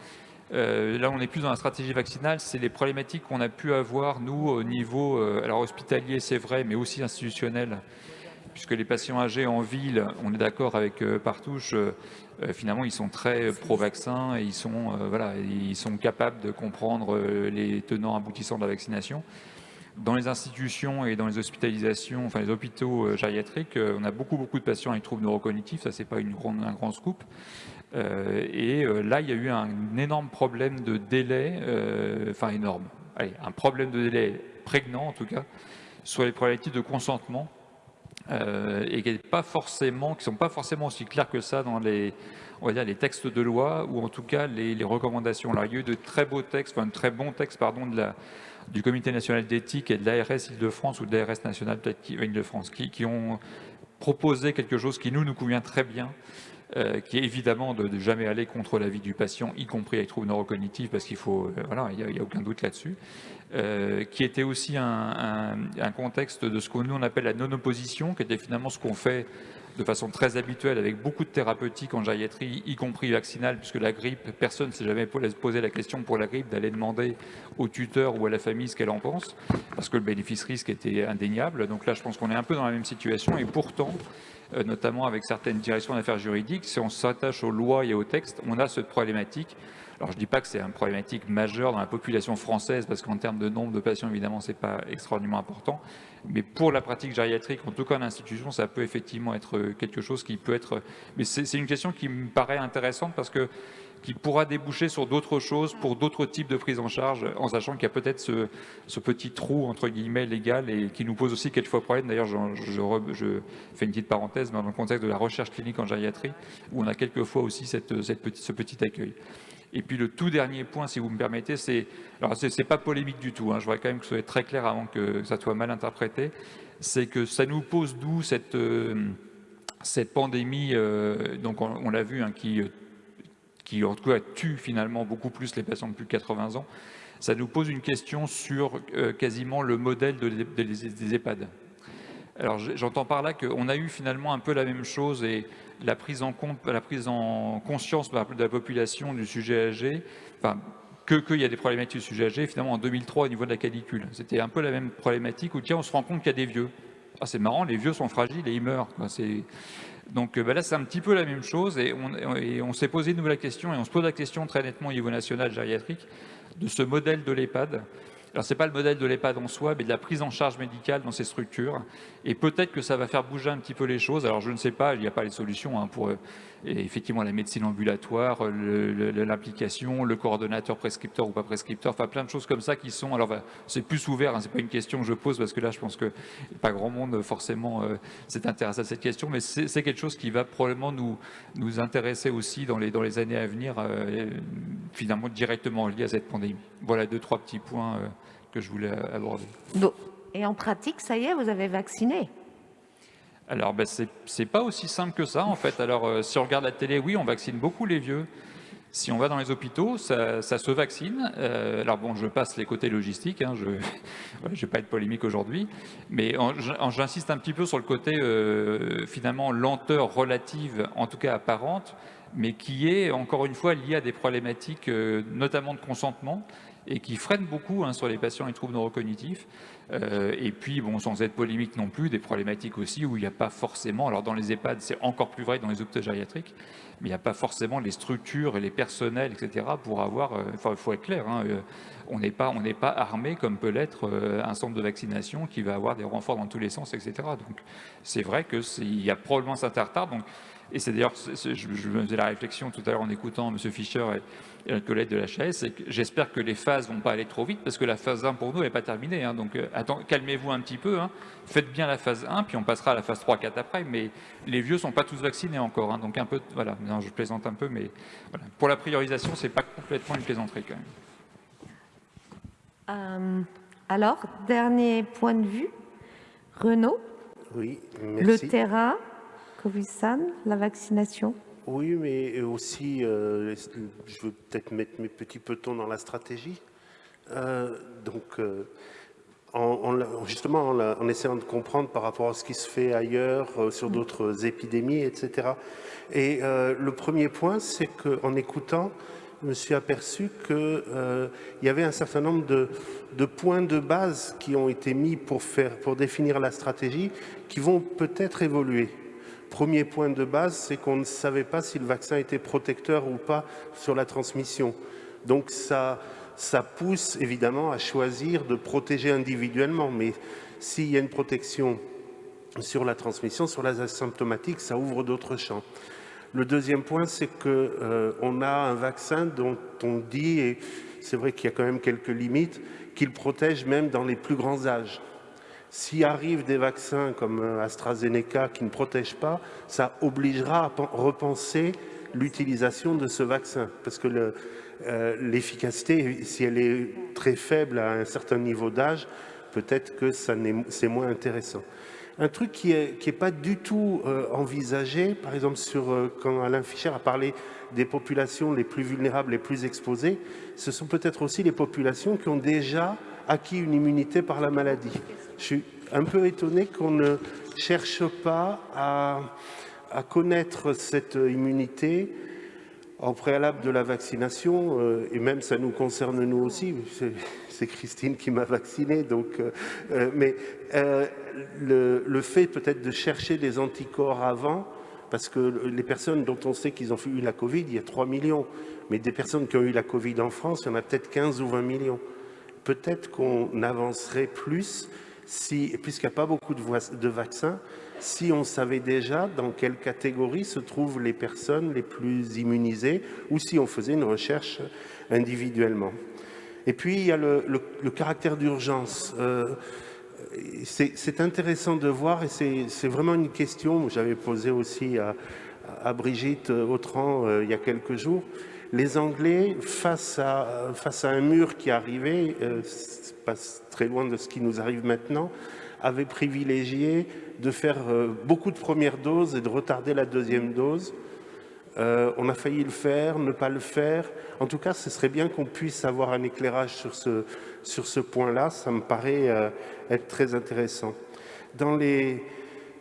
euh, là, on est plus dans la stratégie vaccinale, c'est les problématiques qu'on a pu avoir, nous, au niveau euh, alors hospitalier, c'est vrai, mais aussi institutionnel, puisque les patients âgés en ville, on est d'accord avec euh, Partouche, finalement, ils sont très pro-vaccin et ils sont, capables de comprendre les tenants aboutissants de la vaccination. Dans les institutions et dans les hospitalisations, enfin les hôpitaux gériatriques, on a beaucoup, beaucoup de patients avec troubles neurocognitifs, ça c'est pas un grand scoop. Euh, et euh, là, il y a eu un énorme problème de délai, euh, enfin énorme, allez, un problème de délai prégnant en tout cas, sur les problématiques de consentement et qui ne sont pas forcément aussi clairs que ça dans les, on va dire, les textes de loi ou en tout cas les, recommandations. Alors, il y a eu de très beaux textes, enfin de très bons textes pardon, de la, du Comité national d'éthique et de l'ARS Île-de-France ou de l'ARS nationale Île-de-France qui, qui ont proposé quelque chose qui nous, nous convient très bien, euh, qui est évidemment de, ne jamais aller contre la vie du patient, y compris avec troubles neurocognitifs, parce qu'il faut, euh, voilà, il n'y a, aucun doute là-dessus, euh, qui était aussi un, contexte de ce que nous on appelle la non-opposition, qui était finalement ce qu'on fait de façon très habituelle avec beaucoup de thérapeutiques en gériatrie, y compris vaccinale, puisque la grippe, personne ne s'est jamais posé la question pour la grippe d'aller demander au tuteur ou à la famille ce qu'elle en pense, parce que le bénéfice-risque était indéniable. Donc là, je pense qu'on est un peu dans la même situation, et pourtant, notamment avec certaines directions d'affaires juridiques, si on s'attache aux lois et aux textes, on a cette problématique. Alors je ne dis pas que c'est une problématique majeure dans la population française, parce qu'en termes de nombre de patients, évidemment, ce n'est pas extraordinairement important, mais pour la pratique gériatrique, en tout cas en institution, ça peut effectivement être quelque chose qui peut être... Mais c'est une question qui me paraît intéressante parce que qui pourra déboucher sur d'autres choses pour d'autres types de prise en charge, en sachant qu'il y a peut-être ce, petit trou, entre guillemets, légal, et qui nous pose aussi quelquefois problème. D'ailleurs, je, fais une petite parenthèse, dans le contexte de la recherche clinique en gériatrie, où on a quelquefois aussi cette, ce petit accueil. Et puis le tout dernier point, si vous me permettez, c'est, alors c'est pas polémique du tout, hein, je voudrais quand même que ce soit très clair avant que ça soit mal interprété, c'est que ça nous pose d'où cette, euh, cette pandémie, euh, donc on, l'a vu, hein, qui qui en tout cas tue finalement beaucoup plus les patients de plus de 80 ans, ça nous pose une question sur euh, quasiment le modèle des EHPAD. Alors j'entends par là qu'on a eu finalement un peu la même chose et la prise en compte, la prise en conscience de la population du sujet âgé, enfin que qu'il y a des problématiques du sujet âgé, finalement en 2003 au niveau de la canicule. C'était un peu la même problématique où tiens on se rend compte qu'il y a des vieux. Ah, c'est marrant, les vieux sont fragiles et ils meurent. Donc euh, bah là, c'est un petit peu la même chose et on, s'est posé de nouveau la question et on se pose la question très nettement au niveau national gériatrique de ce modèle de l'EHPAD. Alors, ce n'est pas le modèle de l'EHPAD en soi, mais de la prise en charge médicale dans ces structures. Et peut-être que ça va faire bouger un petit peu les choses. Alors, je ne sais pas, il n'y a pas les solutions hein, pour euh, effectivement la médecine ambulatoire, l'implication, le, coordonnateur prescripteur ou pas prescripteur, enfin plein de choses comme ça qui sont. Alors c'est plus ouvert, hein, c'est pas une question que je pose parce que là je pense que pas grand monde forcément euh, s'est intéressé à cette question, mais c'est quelque chose qui va probablement nous nous intéresser aussi dans les dans les années à venir, euh, finalement directement lié à cette pandémie. Voilà deux trois petits points euh, que je voulais aborder. Et en pratique, ça y est, vous avez vacciné alors, ben, ce n'est pas aussi simple que ça, en fait. Alors, euh, si on regarde la télé, oui, on vaccine beaucoup les vieux. Si on va dans les hôpitaux, ça, se vaccine. Euh, alors bon, je passe les côtés logistiques, hein, je ne vais pas être polémique aujourd'hui, mais j'insiste un petit peu sur le côté euh, finalement lenteur relative, en tout cas apparente, mais qui est encore une fois liée à des problématiques notamment de consentement et qui freine beaucoup hein, sur les patients et troubles neurocognitifs. Euh, et puis, bon, sans être polémique non plus, des problématiques aussi où il n'y a pas forcément, alors dans les EHPAD, c'est encore plus vrai dans les hôpitaux gériatriques, mais il n'y a pas forcément les structures et les personnels, etc., pour avoir, euh, enfin, il faut être clair, hein, euh, on n'est pas, pas armé comme peut l'être un centre de vaccination qui va avoir des renforts dans tous les sens, etc. Donc, c'est vrai qu'il y a probablement certains retards. Donc, et c'est d'ailleurs, je, me faisais la réflexion tout à l'heure en écoutant M. Fischer et, et, collègue de la c'est que j'espère que les phases ne vont pas aller trop vite, parce que la phase 1 pour nous n'est pas terminée. Hein. donc euh, calmez-vous un petit peu, hein. faites bien la phase 1, puis on passera à la phase 3, 4 après, mais les vieux ne sont pas tous vaccinés encore. Hein. donc un peu, voilà, non, je plaisante un peu, mais voilà. pour la priorisation, ce n'est pas complètement une plaisanterie quand même. Euh, alors, dernier point de vue, Renaud Oui, merci. Le terrain la vaccination? Oui, mais aussi, euh, je veux peut-être mettre mes petits petons dans la stratégie. Euh, donc, euh, justement, en, essayant de comprendre par rapport à ce qui se fait ailleurs, sur d'autres épidémies, etc. Et le premier point, c'est qu'en écoutant, je me suis aperçu qu'il y avait un certain nombre de, de, points de base qui ont été mis pour, faire, pour définir la stratégie, qui vont peut-être évoluer. Premier point de base, c'est qu'on ne savait pas si le vaccin était protecteur ou pas sur la transmission. Donc ça, pousse évidemment à choisir de protéger individuellement. Mais s'il y a une protection sur la transmission, sur la asymptomatique, ça ouvre d'autres champs. Le deuxième point, c'est qu'on euh, a un vaccin dont on dit, et c'est vrai qu'il y a quand même quelques limites, qu'il protège même dans les plus grands âges. S'il arrive des vaccins comme euh, AstraZeneca qui ne protègent pas, ça obligera à repenser l'utilisation de ce vaccin. Parce que euh, l'efficacité, si elle est très faible à un certain niveau d'âge, peut-être que c'est moins intéressant. Un truc qui n'est est pas du tout euh, envisagé, par exemple, quand Alain Fischer a parlé des populations les plus vulnérables, les plus exposées, ce sont peut-être aussi les populations qui ont déjà acquis une immunité par la maladie. Je suis un peu étonné qu'on ne cherche pas à, connaître cette immunité en préalable de la vaccination, euh, et même ça nous concerne nous aussi, c'est Christine qui m'a vacciné, donc, euh, euh, mais le, le, fait peut-être de chercher des anticorps avant, parce que les personnes dont on sait qu'ils ont eu la Covid, il y a 3 millions, mais des personnes qui ont eu la Covid en France, il y en a peut-être 15 ou 20 millions peut-être qu'on avancerait plus si, puisqu'il n'y a pas beaucoup de, vaccins, si on savait déjà dans quelle catégorie se trouvent les personnes les plus immunisées ou si on faisait une recherche individuellement. Et puis, il y a le, caractère d'urgence. Euh, c'est intéressant de voir et c'est vraiment une question que j'avais posée aussi à, Brigitte Autran euh, il y a quelques jours les Anglais, face à, face à un mur qui arrivait, euh, pas très loin de ce qui nous arrive maintenant, avaient privilégié de faire euh, beaucoup de premières doses et de retarder la deuxième dose. Euh, on a failli le faire, ne pas le faire. En tout cas, ce serait bien qu'on puisse avoir un éclairage sur ce, sur ce point-là. Ça me paraît être très intéressant. Dans les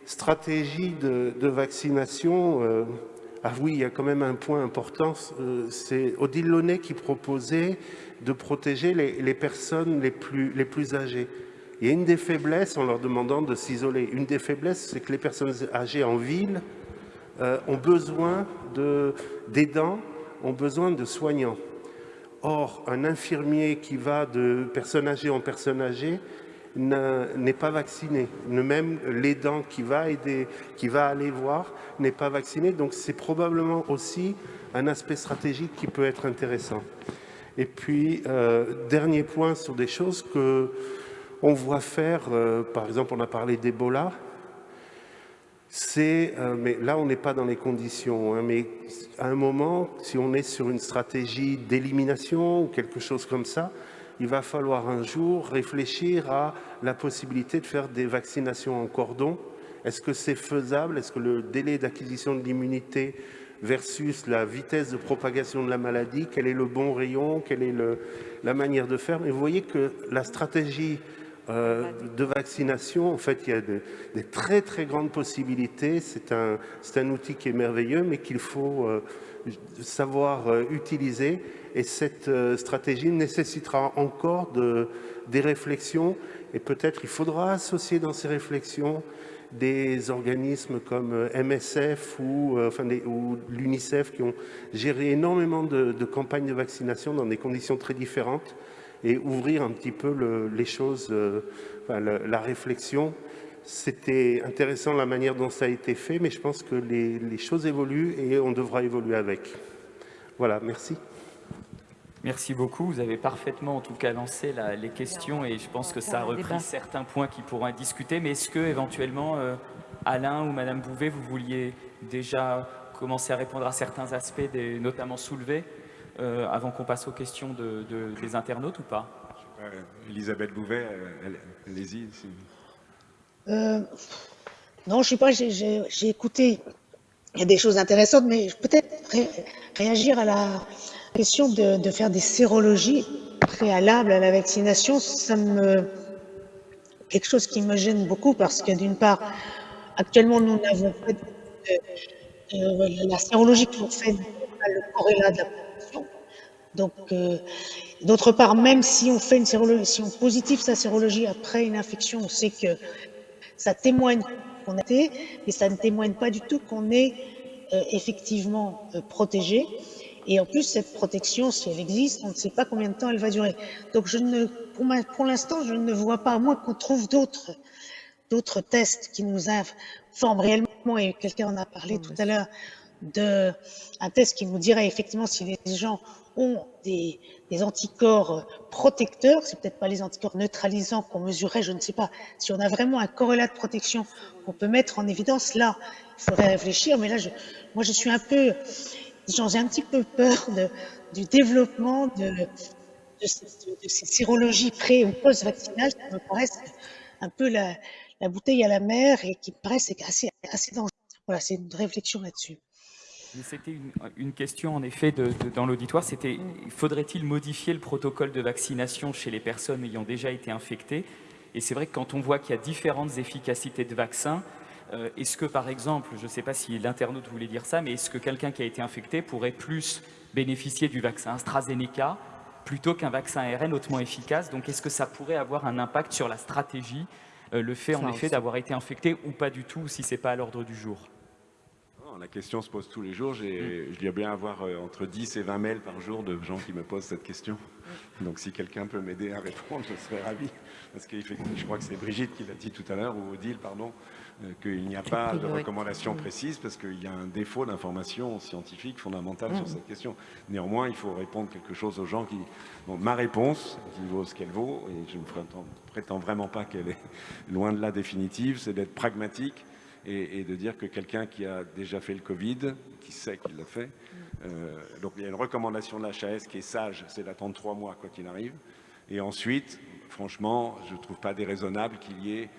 stratégies de vaccination, ah oui, il y a quand même un point important, euh, c'est Odile Launay qui proposait de protéger les, personnes les plus, âgées. Il y a une des faiblesses en leur demandant de s'isoler. Une des faiblesses, c'est que les personnes âgées en ville euh, ont besoin d'aidants, ont besoin de soignants. Or, un infirmier qui va de personne âgée en personne âgée n'est pas vacciné. Même l'aidant qui va aider, qui va aller voir, n'est pas vacciné. Donc c'est probablement aussi un aspect stratégique qui peut être intéressant. Et puis, euh, dernier point sur des choses que on voit faire, euh, par exemple, on a parlé d'Ebola, c'est, euh, mais là on n'est pas dans les conditions, hein, mais à un moment, si on est sur une stratégie d'élimination ou quelque chose comme ça, il va falloir un jour réfléchir à la possibilité de faire des vaccinations en cordon. Est-ce que c'est faisable? Est-ce que le délai d'acquisition de l'immunité versus la vitesse de propagation de la maladie, quel est le bon rayon, quelle est la manière de faire? Mais vous voyez que la stratégie euh, de vaccination, en fait, il y a des très très grandes possibilités. C'est un, un, outil qui est merveilleux, mais qu'il faut euh, savoir euh, utiliser. Et cette euh, stratégie nécessitera encore de, des réflexions et peut-être il faudra associer dans ces réflexions des organismes comme euh, MSF ou, enfin ou l'UNICEF qui ont géré énormément de, campagnes de vaccination dans des conditions très différentes et ouvrir un petit peu les choses, la, réflexion c'était intéressant la manière dont ça a été fait, mais je pense que les, choses évoluent et on devra évoluer avec. Voilà, merci. Merci beaucoup. Vous avez parfaitement, en tout cas, lancé les questions et je pense que ça a repris certains points qui pourront être discutés. Mais est-ce que, éventuellement, euh, Alain ou Madame Bouvet, vous vouliez déjà commencer à répondre à certains aspects, des, notamment soulevés, euh, avant qu'on passe aux questions de, des internautes ou pas? Elisabeth Bouvet, allez-y. Euh, non, je sais pas, j'ai écouté, il y a des choses intéressantes, mais peut-être réagir à la question de, faire des sérologies préalables à la vaccination, ça me quelque chose qui me gêne beaucoup parce que d'une part, actuellement, nous n'avons pas de, la sérologie qu'on fait le corrélat de la protection. Donc, euh, d'autre part, même si on fait une sérologie, si on positive sa sérologie après une infection, on sait que ça témoigne qu'on a été, mais ça ne témoigne pas du tout qu'on est euh, effectivement euh, protégé. Et en plus, cette protection, si elle existe, on ne sait pas combien de temps elle va durer. Donc, je ne, pour, pour l'instant, je ne vois pas, à moins qu'on trouve d'autres, d'autres tests qui nous informent réellement, et quelqu'un en a parlé tout à l'heure, de un test qui nous dirait effectivement si les gens ont des, anticorps protecteurs, c'est peut-être pas les anticorps neutralisants qu'on mesurait, je ne sais pas. Si on a vraiment un corrélat de protection qu'on peut mettre en évidence, là, il faudrait réfléchir. Mais là, moi, je suis un peu, j'ai un petit peu peur du développement de, ces sérologies pré- ou post-vaccinales qui me paraissent un peu la, bouteille à la mer et qui me paraissent assez dangereuses. Voilà, c'est une réflexion là-dessus. C'était une, question en effet de, dans l'auditoire, c'était faudrait-il modifier le protocole de vaccination chez les personnes ayant déjà été infectées? Et c'est vrai que quand on voit qu'il y a différentes efficacités de vaccins, euh, est-ce que par exemple, je ne sais pas si l'internaute voulait dire ça, mais est-ce que quelqu'un qui a été infecté pourrait plus bénéficier du vaccin AstraZeneca plutôt qu'un vaccin ARN hautement efficace? Donc est-ce que ça pourrait avoir un impact sur la stratégie, euh, le fait en effet d'avoir été infecté ou pas du tout, si ce n'est pas à l'ordre du jour? La question se pose tous les jours. Mm. Je dois bien avoir euh, entre 10 et 20 mails par jour de gens qui me posent cette question. Donc si quelqu'un peut m'aider à répondre, je serais ravi. Parce que je crois que c'est Brigitte qui l'a dit tout à l'heure, ou Odile, pardon, euh, qu'il n'y a pas de recommandation mm. précise parce qu'il y a un défaut d'information scientifique fondamentale sur mm. cette question. Néanmoins, il faut répondre quelque chose aux gens qui... ma réponse, qui vaut ce qu'elle vaut, et je ne prétends vraiment pas qu'elle est loin de la définitive, c'est d'être pragmatique et, de dire que quelqu'un qui a déjà fait le Covid, qui sait qu'il l'a fait, euh, donc il y a une recommandation de l'HAS qui est sage, c'est d'attendre trois mois quoi qu'il arrive. Et ensuite, franchement, je ne trouve pas déraisonnable qu'il y ait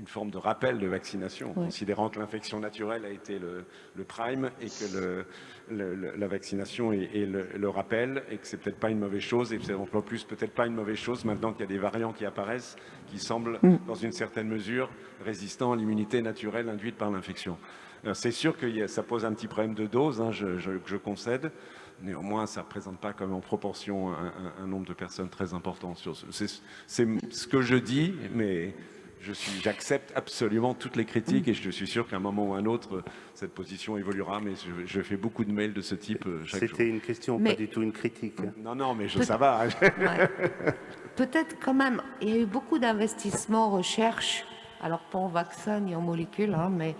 une forme de rappel de vaccination, considérant que l'infection naturelle a été le, prime et que la vaccination est, le, rappel et que c'est peut-être pas une mauvaise chose et c'est en plus peut-être pas une mauvaise chose maintenant qu'il y a des variants qui apparaissent qui semblent mm. dans une certaine mesure résistants à l'immunité naturelle induite par l'infection. C'est sûr que ça pose un petit problème de dose, hein, je, concède. Néanmoins, ça ne représente pas comme en proportion un, un nombre de personnes très important. C'est ce que je dis, mais j'accepte absolument toutes les critiques et je suis sûr qu'à un moment ou un autre, cette position évoluera, mais je, fais beaucoup de mails de ce type euh, chaque C'était une question, pas du tout une critique. Non, non, mais je, ça va. Peut-être quand même, il y a eu beaucoup d'investissements en recherche, alors pas en vaccin ni en molécules, hein, mais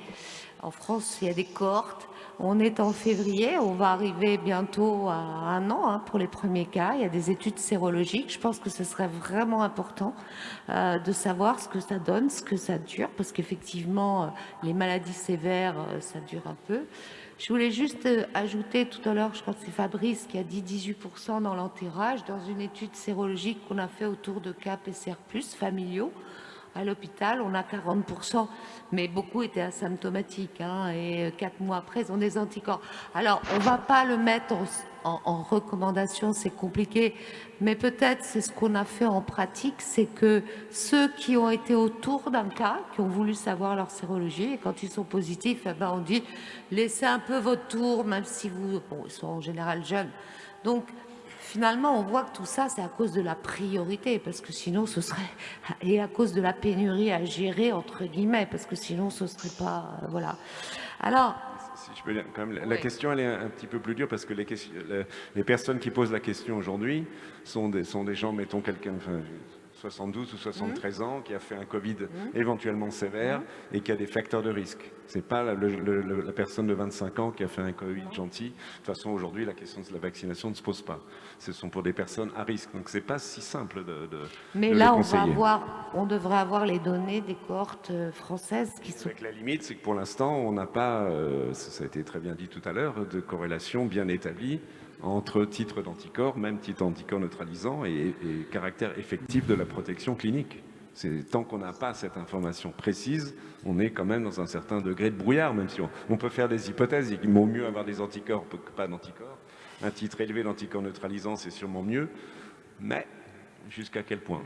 en France, il y a des cohortes on est en février, on va arriver bientôt à un an hein, pour les premiers cas. Il y a des études sérologiques. Je pense que ce serait vraiment important euh, de savoir ce que ça donne, ce que ça dure, parce qu'effectivement, euh, les maladies sévères, euh, ça dure un peu. Je voulais juste ajouter tout à l'heure, je crois que c'est Fabrice qui a dit 18% dans l'enterrage, dans une étude sérologique qu'on a fait autour de cas PCR+, familiaux à l'hôpital, on a 40%, mais beaucoup étaient asymptomatiques, hein, et euh, quatre mois après, ils ont des anticorps. Alors, on ne va pas le mettre en, recommandation, c'est compliqué, mais peut-être c'est ce qu'on a fait en pratique, c'est que ceux qui ont été autour d'un cas, qui ont voulu savoir leur sérologie, et quand ils sont positifs, eh ben on dit, laissez un peu votre tour, même si vous, bon, ils sont en général jeunes. Donc, finalement, on voit que tout ça, c'est à cause de la priorité, parce que sinon, ce serait... Et à cause de la pénurie à gérer, entre guillemets, parce que sinon, ce serait pas... Euh, voilà. Alors... Si je peux dire, quand même, la question, elle est un petit peu plus dure, parce que les, les personnes qui posent la question aujourd'hui sont des, sont des gens, mettons quelqu'un... 72 ou 73 ans, qui a fait un Covid mmh. éventuellement sévère mmh. et qui a des facteurs de risque. Ce n'est pas la, personne de 25 ans qui a fait un Covid gentil. De toute façon, aujourd'hui, la question de la vaccination ne se pose pas. Ce sont pour des personnes à risque. Donc, ce n'est pas si simple de, de Mais là, on, va avoir, on devrait avoir les données des cohortes euh, françaises qui sont... Avec la limite, c'est que pour l'instant, on n'a pas, euh, ça a été très bien dit tout à l'heure, de corrélation bien établie entre titre d'anticorps, même titre d'anticorps neutralisant et, caractère effectif de la protection clinique. Tant qu'on n'a pas cette information précise, on est quand même dans un certain degré de brouillard, même si on, peut faire des hypothèses. Il vaut mieux avoir des anticorps que pas d'anticorps. Un titre élevé d'anticorps neutralisant, c'est sûrement mieux. Mais jusqu'à quel point?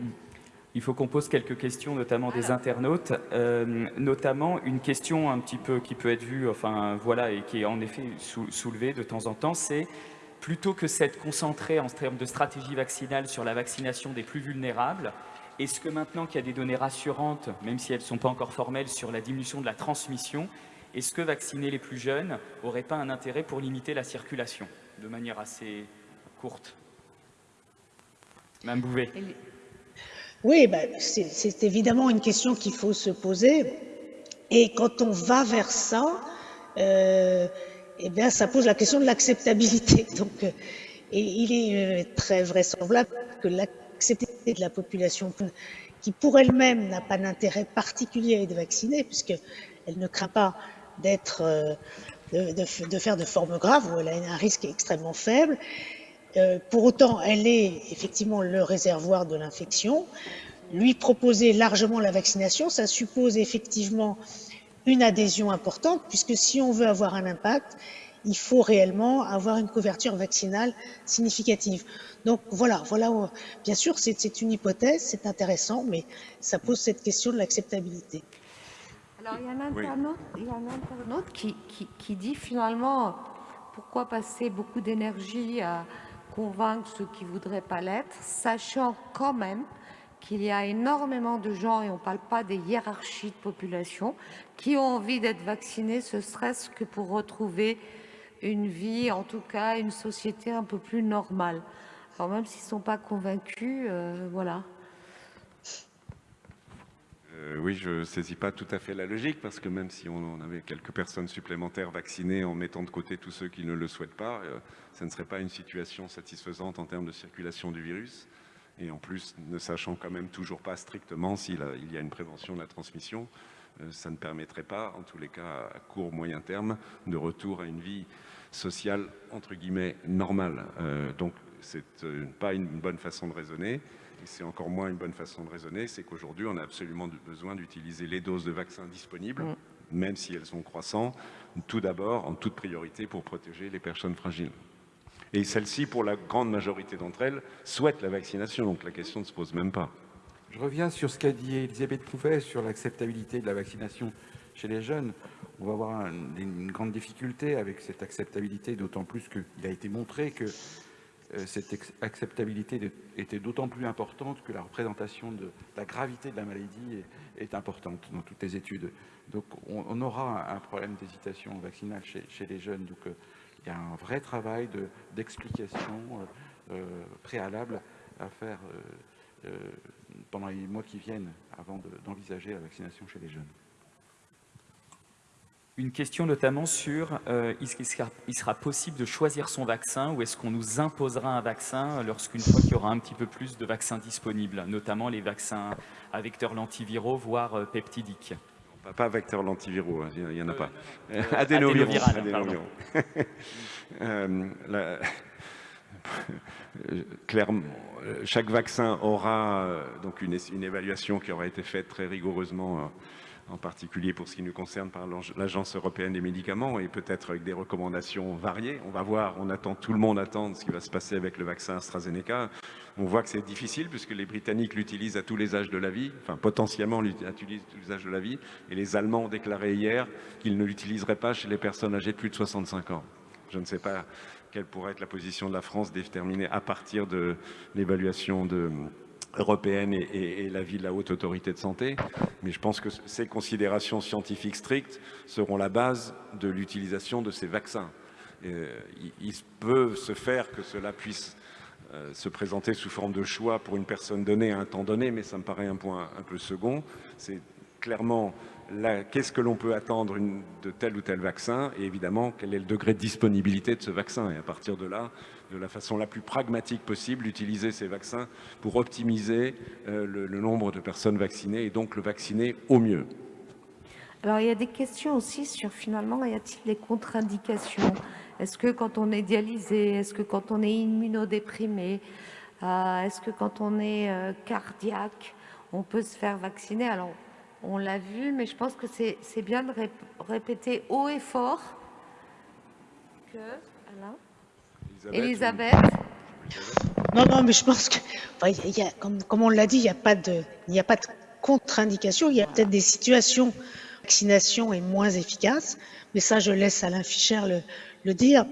Il faut qu'on pose quelques questions, notamment des internautes, euh, notamment une question un petit peu qui peut être vue, enfin voilà, et qui est en effet soulevée de temps en temps, c'est plutôt que s'être concentré en termes de stratégie vaccinale sur la vaccination des plus vulnérables, est-ce que maintenant qu'il y a des données rassurantes, même si elles ne sont pas encore formelles, sur la diminution de la transmission, est-ce que vacciner les plus jeunes n'aurait pas un intérêt pour limiter la circulation de manière assez courte? Mme Bouvet. Oui, ben, c'est évidemment une question qu'il faut se poser. Et quand on va vers ça, euh, eh bien, ça pose la question de l'acceptabilité. Donc, euh, Et il est euh, très vraisemblable que l'acceptabilité de la population qui pour elle-même n'a pas d'intérêt particulier à être vaccinée, puisqu'elle ne craint pas d'être, euh, de, faire de formes graves, où elle a un risque extrêmement faible. Pour autant, elle est effectivement le réservoir de l'infection. Lui proposer largement la vaccination, ça suppose effectivement une adhésion importante, puisque si on veut avoir un impact, il faut réellement avoir une couverture vaccinale significative. Donc voilà, voilà. Bien sûr, c'est une hypothèse, c'est intéressant, mais ça pose cette question de l'acceptabilité. Alors il y a un internaute, qui, qui, dit finalement pourquoi passer beaucoup d'énergie à convaincre ceux qui ne voudraient pas l'être, sachant quand même qu'il y a énormément de gens, et on ne parle pas des hiérarchies de population, qui ont envie d'être vaccinés, ce serait-ce que pour retrouver une vie, en tout cas une société un peu plus normale. Alors même s'ils ne sont pas convaincus, euh, voilà. Euh, oui, je ne saisis pas tout à fait la logique, parce que même si on avait quelques personnes supplémentaires vaccinées en mettant de côté tous ceux qui ne le souhaitent pas, euh, ça ne serait pas une situation satisfaisante en termes de circulation du virus. Et en plus, ne sachant quand même toujours pas strictement s'il y a une prévention de la transmission, ça ne permettrait pas, en tous les cas à court moyen terme, de retour à une vie sociale, entre guillemets, normale. Euh, donc, c'est euh, pas une bonne façon de raisonner. Et c'est encore moins une bonne façon de raisonner, c'est qu'aujourd'hui, on a absolument besoin d'utiliser les doses de vaccins disponibles, mm. même si elles sont croissantes, tout d'abord, en toute priorité, pour protéger les personnes fragiles. Et celles-ci, pour la grande majorité d'entre elles, souhaitent la vaccination, donc la question ne se pose même pas. Je reviens sur ce qu'a dit Elisabeth Pouvet sur l'acceptabilité de la vaccination chez les jeunes on va avoir une grande difficulté avec cette acceptabilité, d'autant plus qu'il a été montré que euh, cette acceptabilité était d'autant plus importante que la représentation de la gravité de la maladie est, importante dans toutes les études. Donc on, aura un problème d'hésitation vaccinale chez, les jeunes. Euh, il y a un vrai travail d'explication euh, préalable à faire pendant les mois qui viennent avant d'envisager la vaccination chez les jeunes. Une question notamment sur euh, est-ce qu'il sera, possible de choisir son vaccin ou est-ce qu'on nous imposera un vaccin lorsqu'une fois qu'il y aura un petit peu plus de vaccins disponibles, notamment les vaccins à vecteurs lentiviraux, voire euh, peptidiques? Pas vecteurs lentiviraux, hein, il n'y en a pas. Euh, adénoviraux. clairement, chaque vaccin aura donc une, une, évaluation qui aura été faite très rigoureusement en particulier pour ce qui nous concerne par l'Agence européenne des médicaments et peut-être avec des recommandations variées. On va voir, on attend, tout le monde attend ce qui va se passer avec le vaccin AstraZeneca. On voit que c'est difficile puisque les Britanniques l'utilisent à tous les âges de la vie, enfin potentiellement l'utilisent à tous les âges de la vie, et les Allemands ont déclaré hier qu'ils ne l'utiliseraient pas chez les personnes âgées de plus de 65 ans. Je ne sais pas quelle pourrait être la position de la France déterminée à partir de l'évaluation de européenne et, l'avis de la haute autorité de santé. Mais je pense que ces considérations scientifiques strictes seront la base de l'utilisation de ces vaccins. Euh, il, peut se faire que cela puisse euh, se présenter sous forme de choix pour une personne donnée à un temps donné, mais ça me paraît un point un peu second. C'est clairement qu'est-ce que l'on peut attendre de tel ou tel vaccin et évidemment quel est le degré de disponibilité de ce vaccin. Et à partir de là, de la façon la plus pragmatique possible, utiliser ces vaccins pour optimiser euh, le, nombre de personnes vaccinées et donc le vacciner au mieux. Alors, il y a des questions aussi sur finalement, y a-t-il des contre-indications? Est-ce que quand on est dialysé, est-ce que quand on est immunodéprimé, euh, est-ce que quand on est euh, cardiaque, on peut se faire vacciner? Alors, on l'a vu, mais je pense que c'est bien de répéter haut et fort que... Alain Elisabeth, Non, non, mais je pense que, y a, comme, on l'a dit, il n'y a pas de, il a pas de contre-indication. Il y a peut-être des situations où la vaccination est moins efficace, mais ça, je laisse Alain Fischer le, le dire.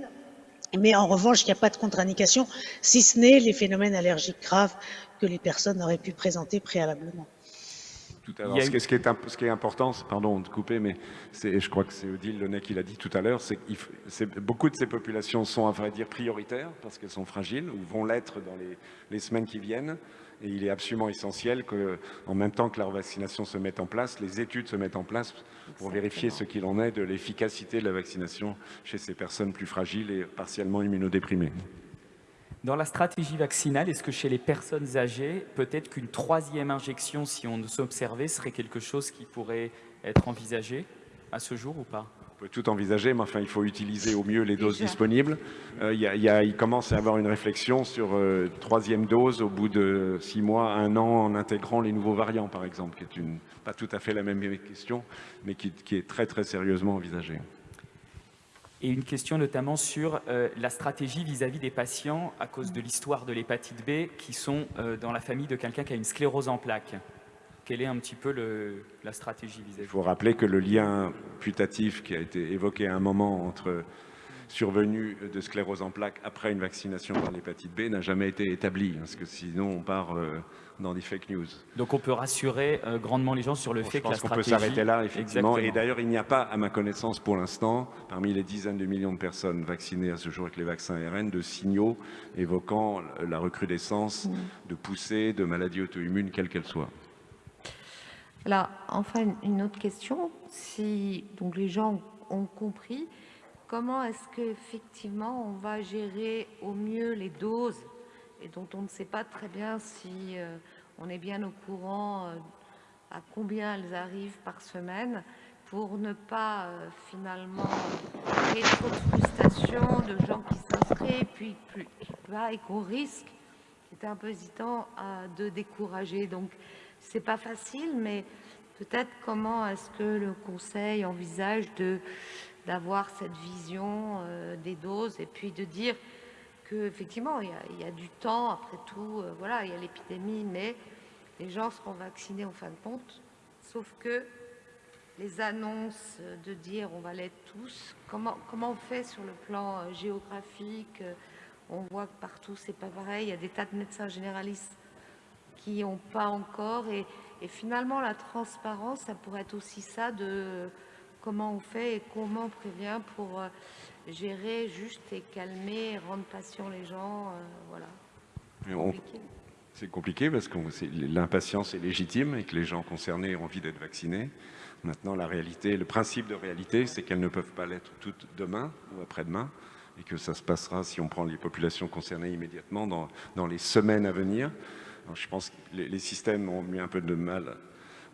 Mais en revanche, il n'y a pas de contre-indication, si ce n'est les phénomènes allergiques graves que les personnes auraient pu présenter préalablement. Tout à l'heure. Ce, ce, qui est important, pardon de couper, mais je crois que c'est Odile Lenay qui l'a dit tout à l'heure, c'est que beaucoup de ces populations sont à vrai dire prioritaires parce qu'elles sont fragiles ou vont l'être dans les, les, semaines qui viennent. Et il est absolument essentiel qu'en même temps que leur vaccination se mette en place, les études se mettent en place pour vérifier ce qu'il en est de l'efficacité de la vaccination chez ces personnes plus fragiles et partiellement immunodéprimées. Dans la stratégie vaccinale, est-ce que chez les personnes âgées, peut-être qu'une troisième injection, si on s'observait, serait quelque chose qui pourrait être envisagé à ce jour ou pas? On peut tout envisager, mais enfin, il faut utiliser au mieux les doses disponibles. Euh, il, commence à y avoir une réflexion sur euh, troisième dose au bout de six mois, un an, en intégrant les nouveaux variants, par exemple, qui est une, pas tout à fait la même question, mais qui, qui est très, très sérieusement envisagée et une question notamment sur euh, la stratégie vis-à-vis des patients à cause de l'histoire de l'hépatite B qui sont euh, dans la famille de quelqu'un qui a une sclérose en plaques. Quelle est un petit peu la stratégie vis-à-vis? Il faut rappeler que le lien putatif qui a été évoqué à un moment entre survenue de sclérose en plaques après une vaccination par l'hépatite B n'a jamais été établi, parce que sinon on part euh, dans des fake news. Donc on peut rassurer euh, grandement les gens sur le fait que la stratégie... Je pense qu'on peut s'arrêter là, effectivement. Et d'ailleurs, il n'y a pas, à ma connaissance pour l'instant, parmi les dizaines de millions de personnes vaccinées à ce jour avec les vaccins ARN, de signaux évoquant la recrudescence mmh. de poussées de maladies auto-immunes, quelles qu'elles soient. Alors, enfin, une autre question. Si donc, les gens ont compris, comment est-ce qu'effectivement on va gérer au mieux les doses et dont on ne sait pas très bien si euh, on est bien au courant euh, à combien elles arrivent par semaine pour ne pas euh, finalement créer trop de frustration de gens qui s'inscrivent puis plus, qui et qu'on risque, c'est un peu hésitant, de décourager. Donc c'est pas facile, mais peut-être comment est-ce que le Conseil envisage de d'avoir cette vision des doses et puis de dire effectivement, il y, a, du temps, après tout, euh, voilà, il y a l'épidémie, mais les gens seront vaccinés en fin de compte, sauf que les annonces de dire on va l'être tous, comment, comment on fait sur le plan euh, géographique euh, On voit que partout c'est pas pareil, il y a des tas de médecins généralistes qui n'ont pas encore, et finalement la transparence, ça pourrait être aussi ça de comment on fait et comment on prévient pour gérer juste et calmer, rendre patient les gens, euh, voilà. C'est compliqué parce que l'impatience est légitime et que les gens concernés ont envie d'être vaccinés. Maintenant, la réalité, le principe de réalité, c'est qu'elles ne peuvent pas l'être toutes demain ou après-demain et que ça se passera, si on prend les populations concernées immédiatement, dans, dans les semaines à venir. je pense que les, les, systèmes ont eu un peu de mal,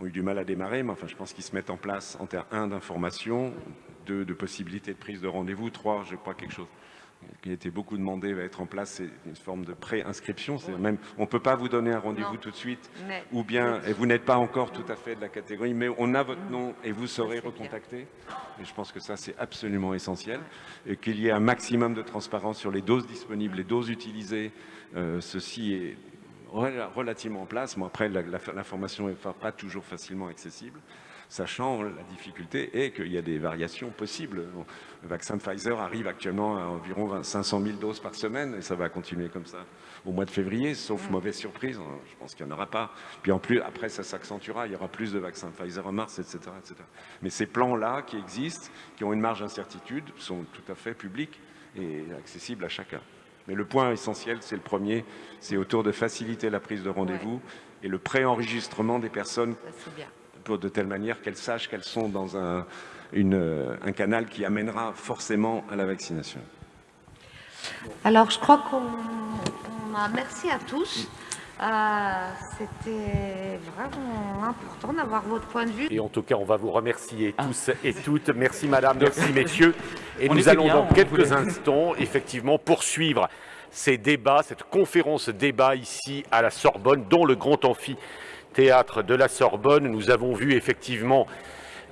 ont eu du mal à démarrer, mais enfin, je pense qu'ils se mettent en place en termes, un, d'information, de possibilités de prise de rendez-vous. Trois, je crois quelque chose qui a été beaucoup demandé va être en place, c'est une forme de pré-inscription. même, on ne peut pas vous donner un rendez-vous tout de suite, ou bien, et vous n'êtes pas encore tout à fait de la catégorie, mais on a votre nom et vous serez recontacté. Et je pense que ça, c'est absolument essentiel. Et qu'il y ait un maximum de transparence sur les doses disponibles, les doses utilisées. Euh, ceci est relativement en place. mais après, l'information n'est pas toujours facilement accessible sachant la difficulté est qu'il y a des variations possibles. Le vaccin Pfizer arrive actuellement à environ 500 000 doses par semaine et ça va continuer comme ça au mois de février, sauf mauvaise surprise, je pense qu'il n'y en aura pas. Puis en plus, après, ça s'accentuera, il y aura plus de vaccins Pfizer en mars, etc. etc. Mais ces plans-là qui existent, qui ont une marge d'incertitude, sont tout à fait publics et accessibles à chacun. Mais le point essentiel, c'est le premier, c'est autour de faciliter la prise de rendez-vous et le pré-enregistrement des personnes de telle manière qu'elles sachent qu'elles sont dans un, un canal qui amènera forcément à la vaccination. Alors, je crois qu'on a... Merci à tous. Euh, c'était vraiment important d'avoir votre point de vue. Et en tout cas, on va vous remercier ah. tous et toutes. Merci madame, merci messieurs. Et nous allons dans quelques instants, effectivement, poursuivre ces débats, cette conférence débat ici à la Sorbonne, dont le Grand Amphi théâtre de la Sorbonne, nous avons vu effectivement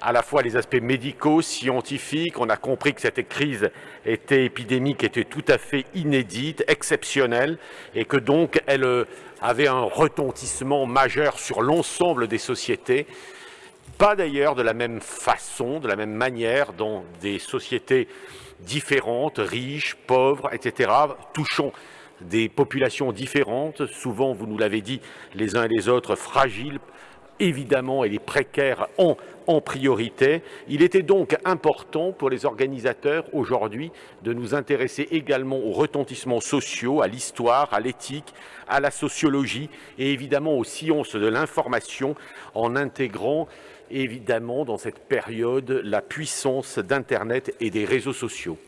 à la fois les aspects médicaux, scientifiques. On a compris que cette crise était épidémique, était tout à fait inédite, exceptionnelle, et que donc elle euh, avait un retentissement majeur sur l'ensemble des sociétés. Pas d'ailleurs de la même façon, de la même manière dans des sociétés différentes, riches, pauvres, etc., touchant des populations différentes, souvent, vous nous l'avez dit, les uns et les autres fragiles, évidemment, et les précaires en, en priorité. Il était donc important pour les organisateurs aujourd'hui de nous intéresser également aux retentissements sociaux, à l'histoire, à l'éthique, à la sociologie et évidemment aux sciences de l'information en intégrant évidemment dans cette période la puissance d'Internet et des réseaux sociaux.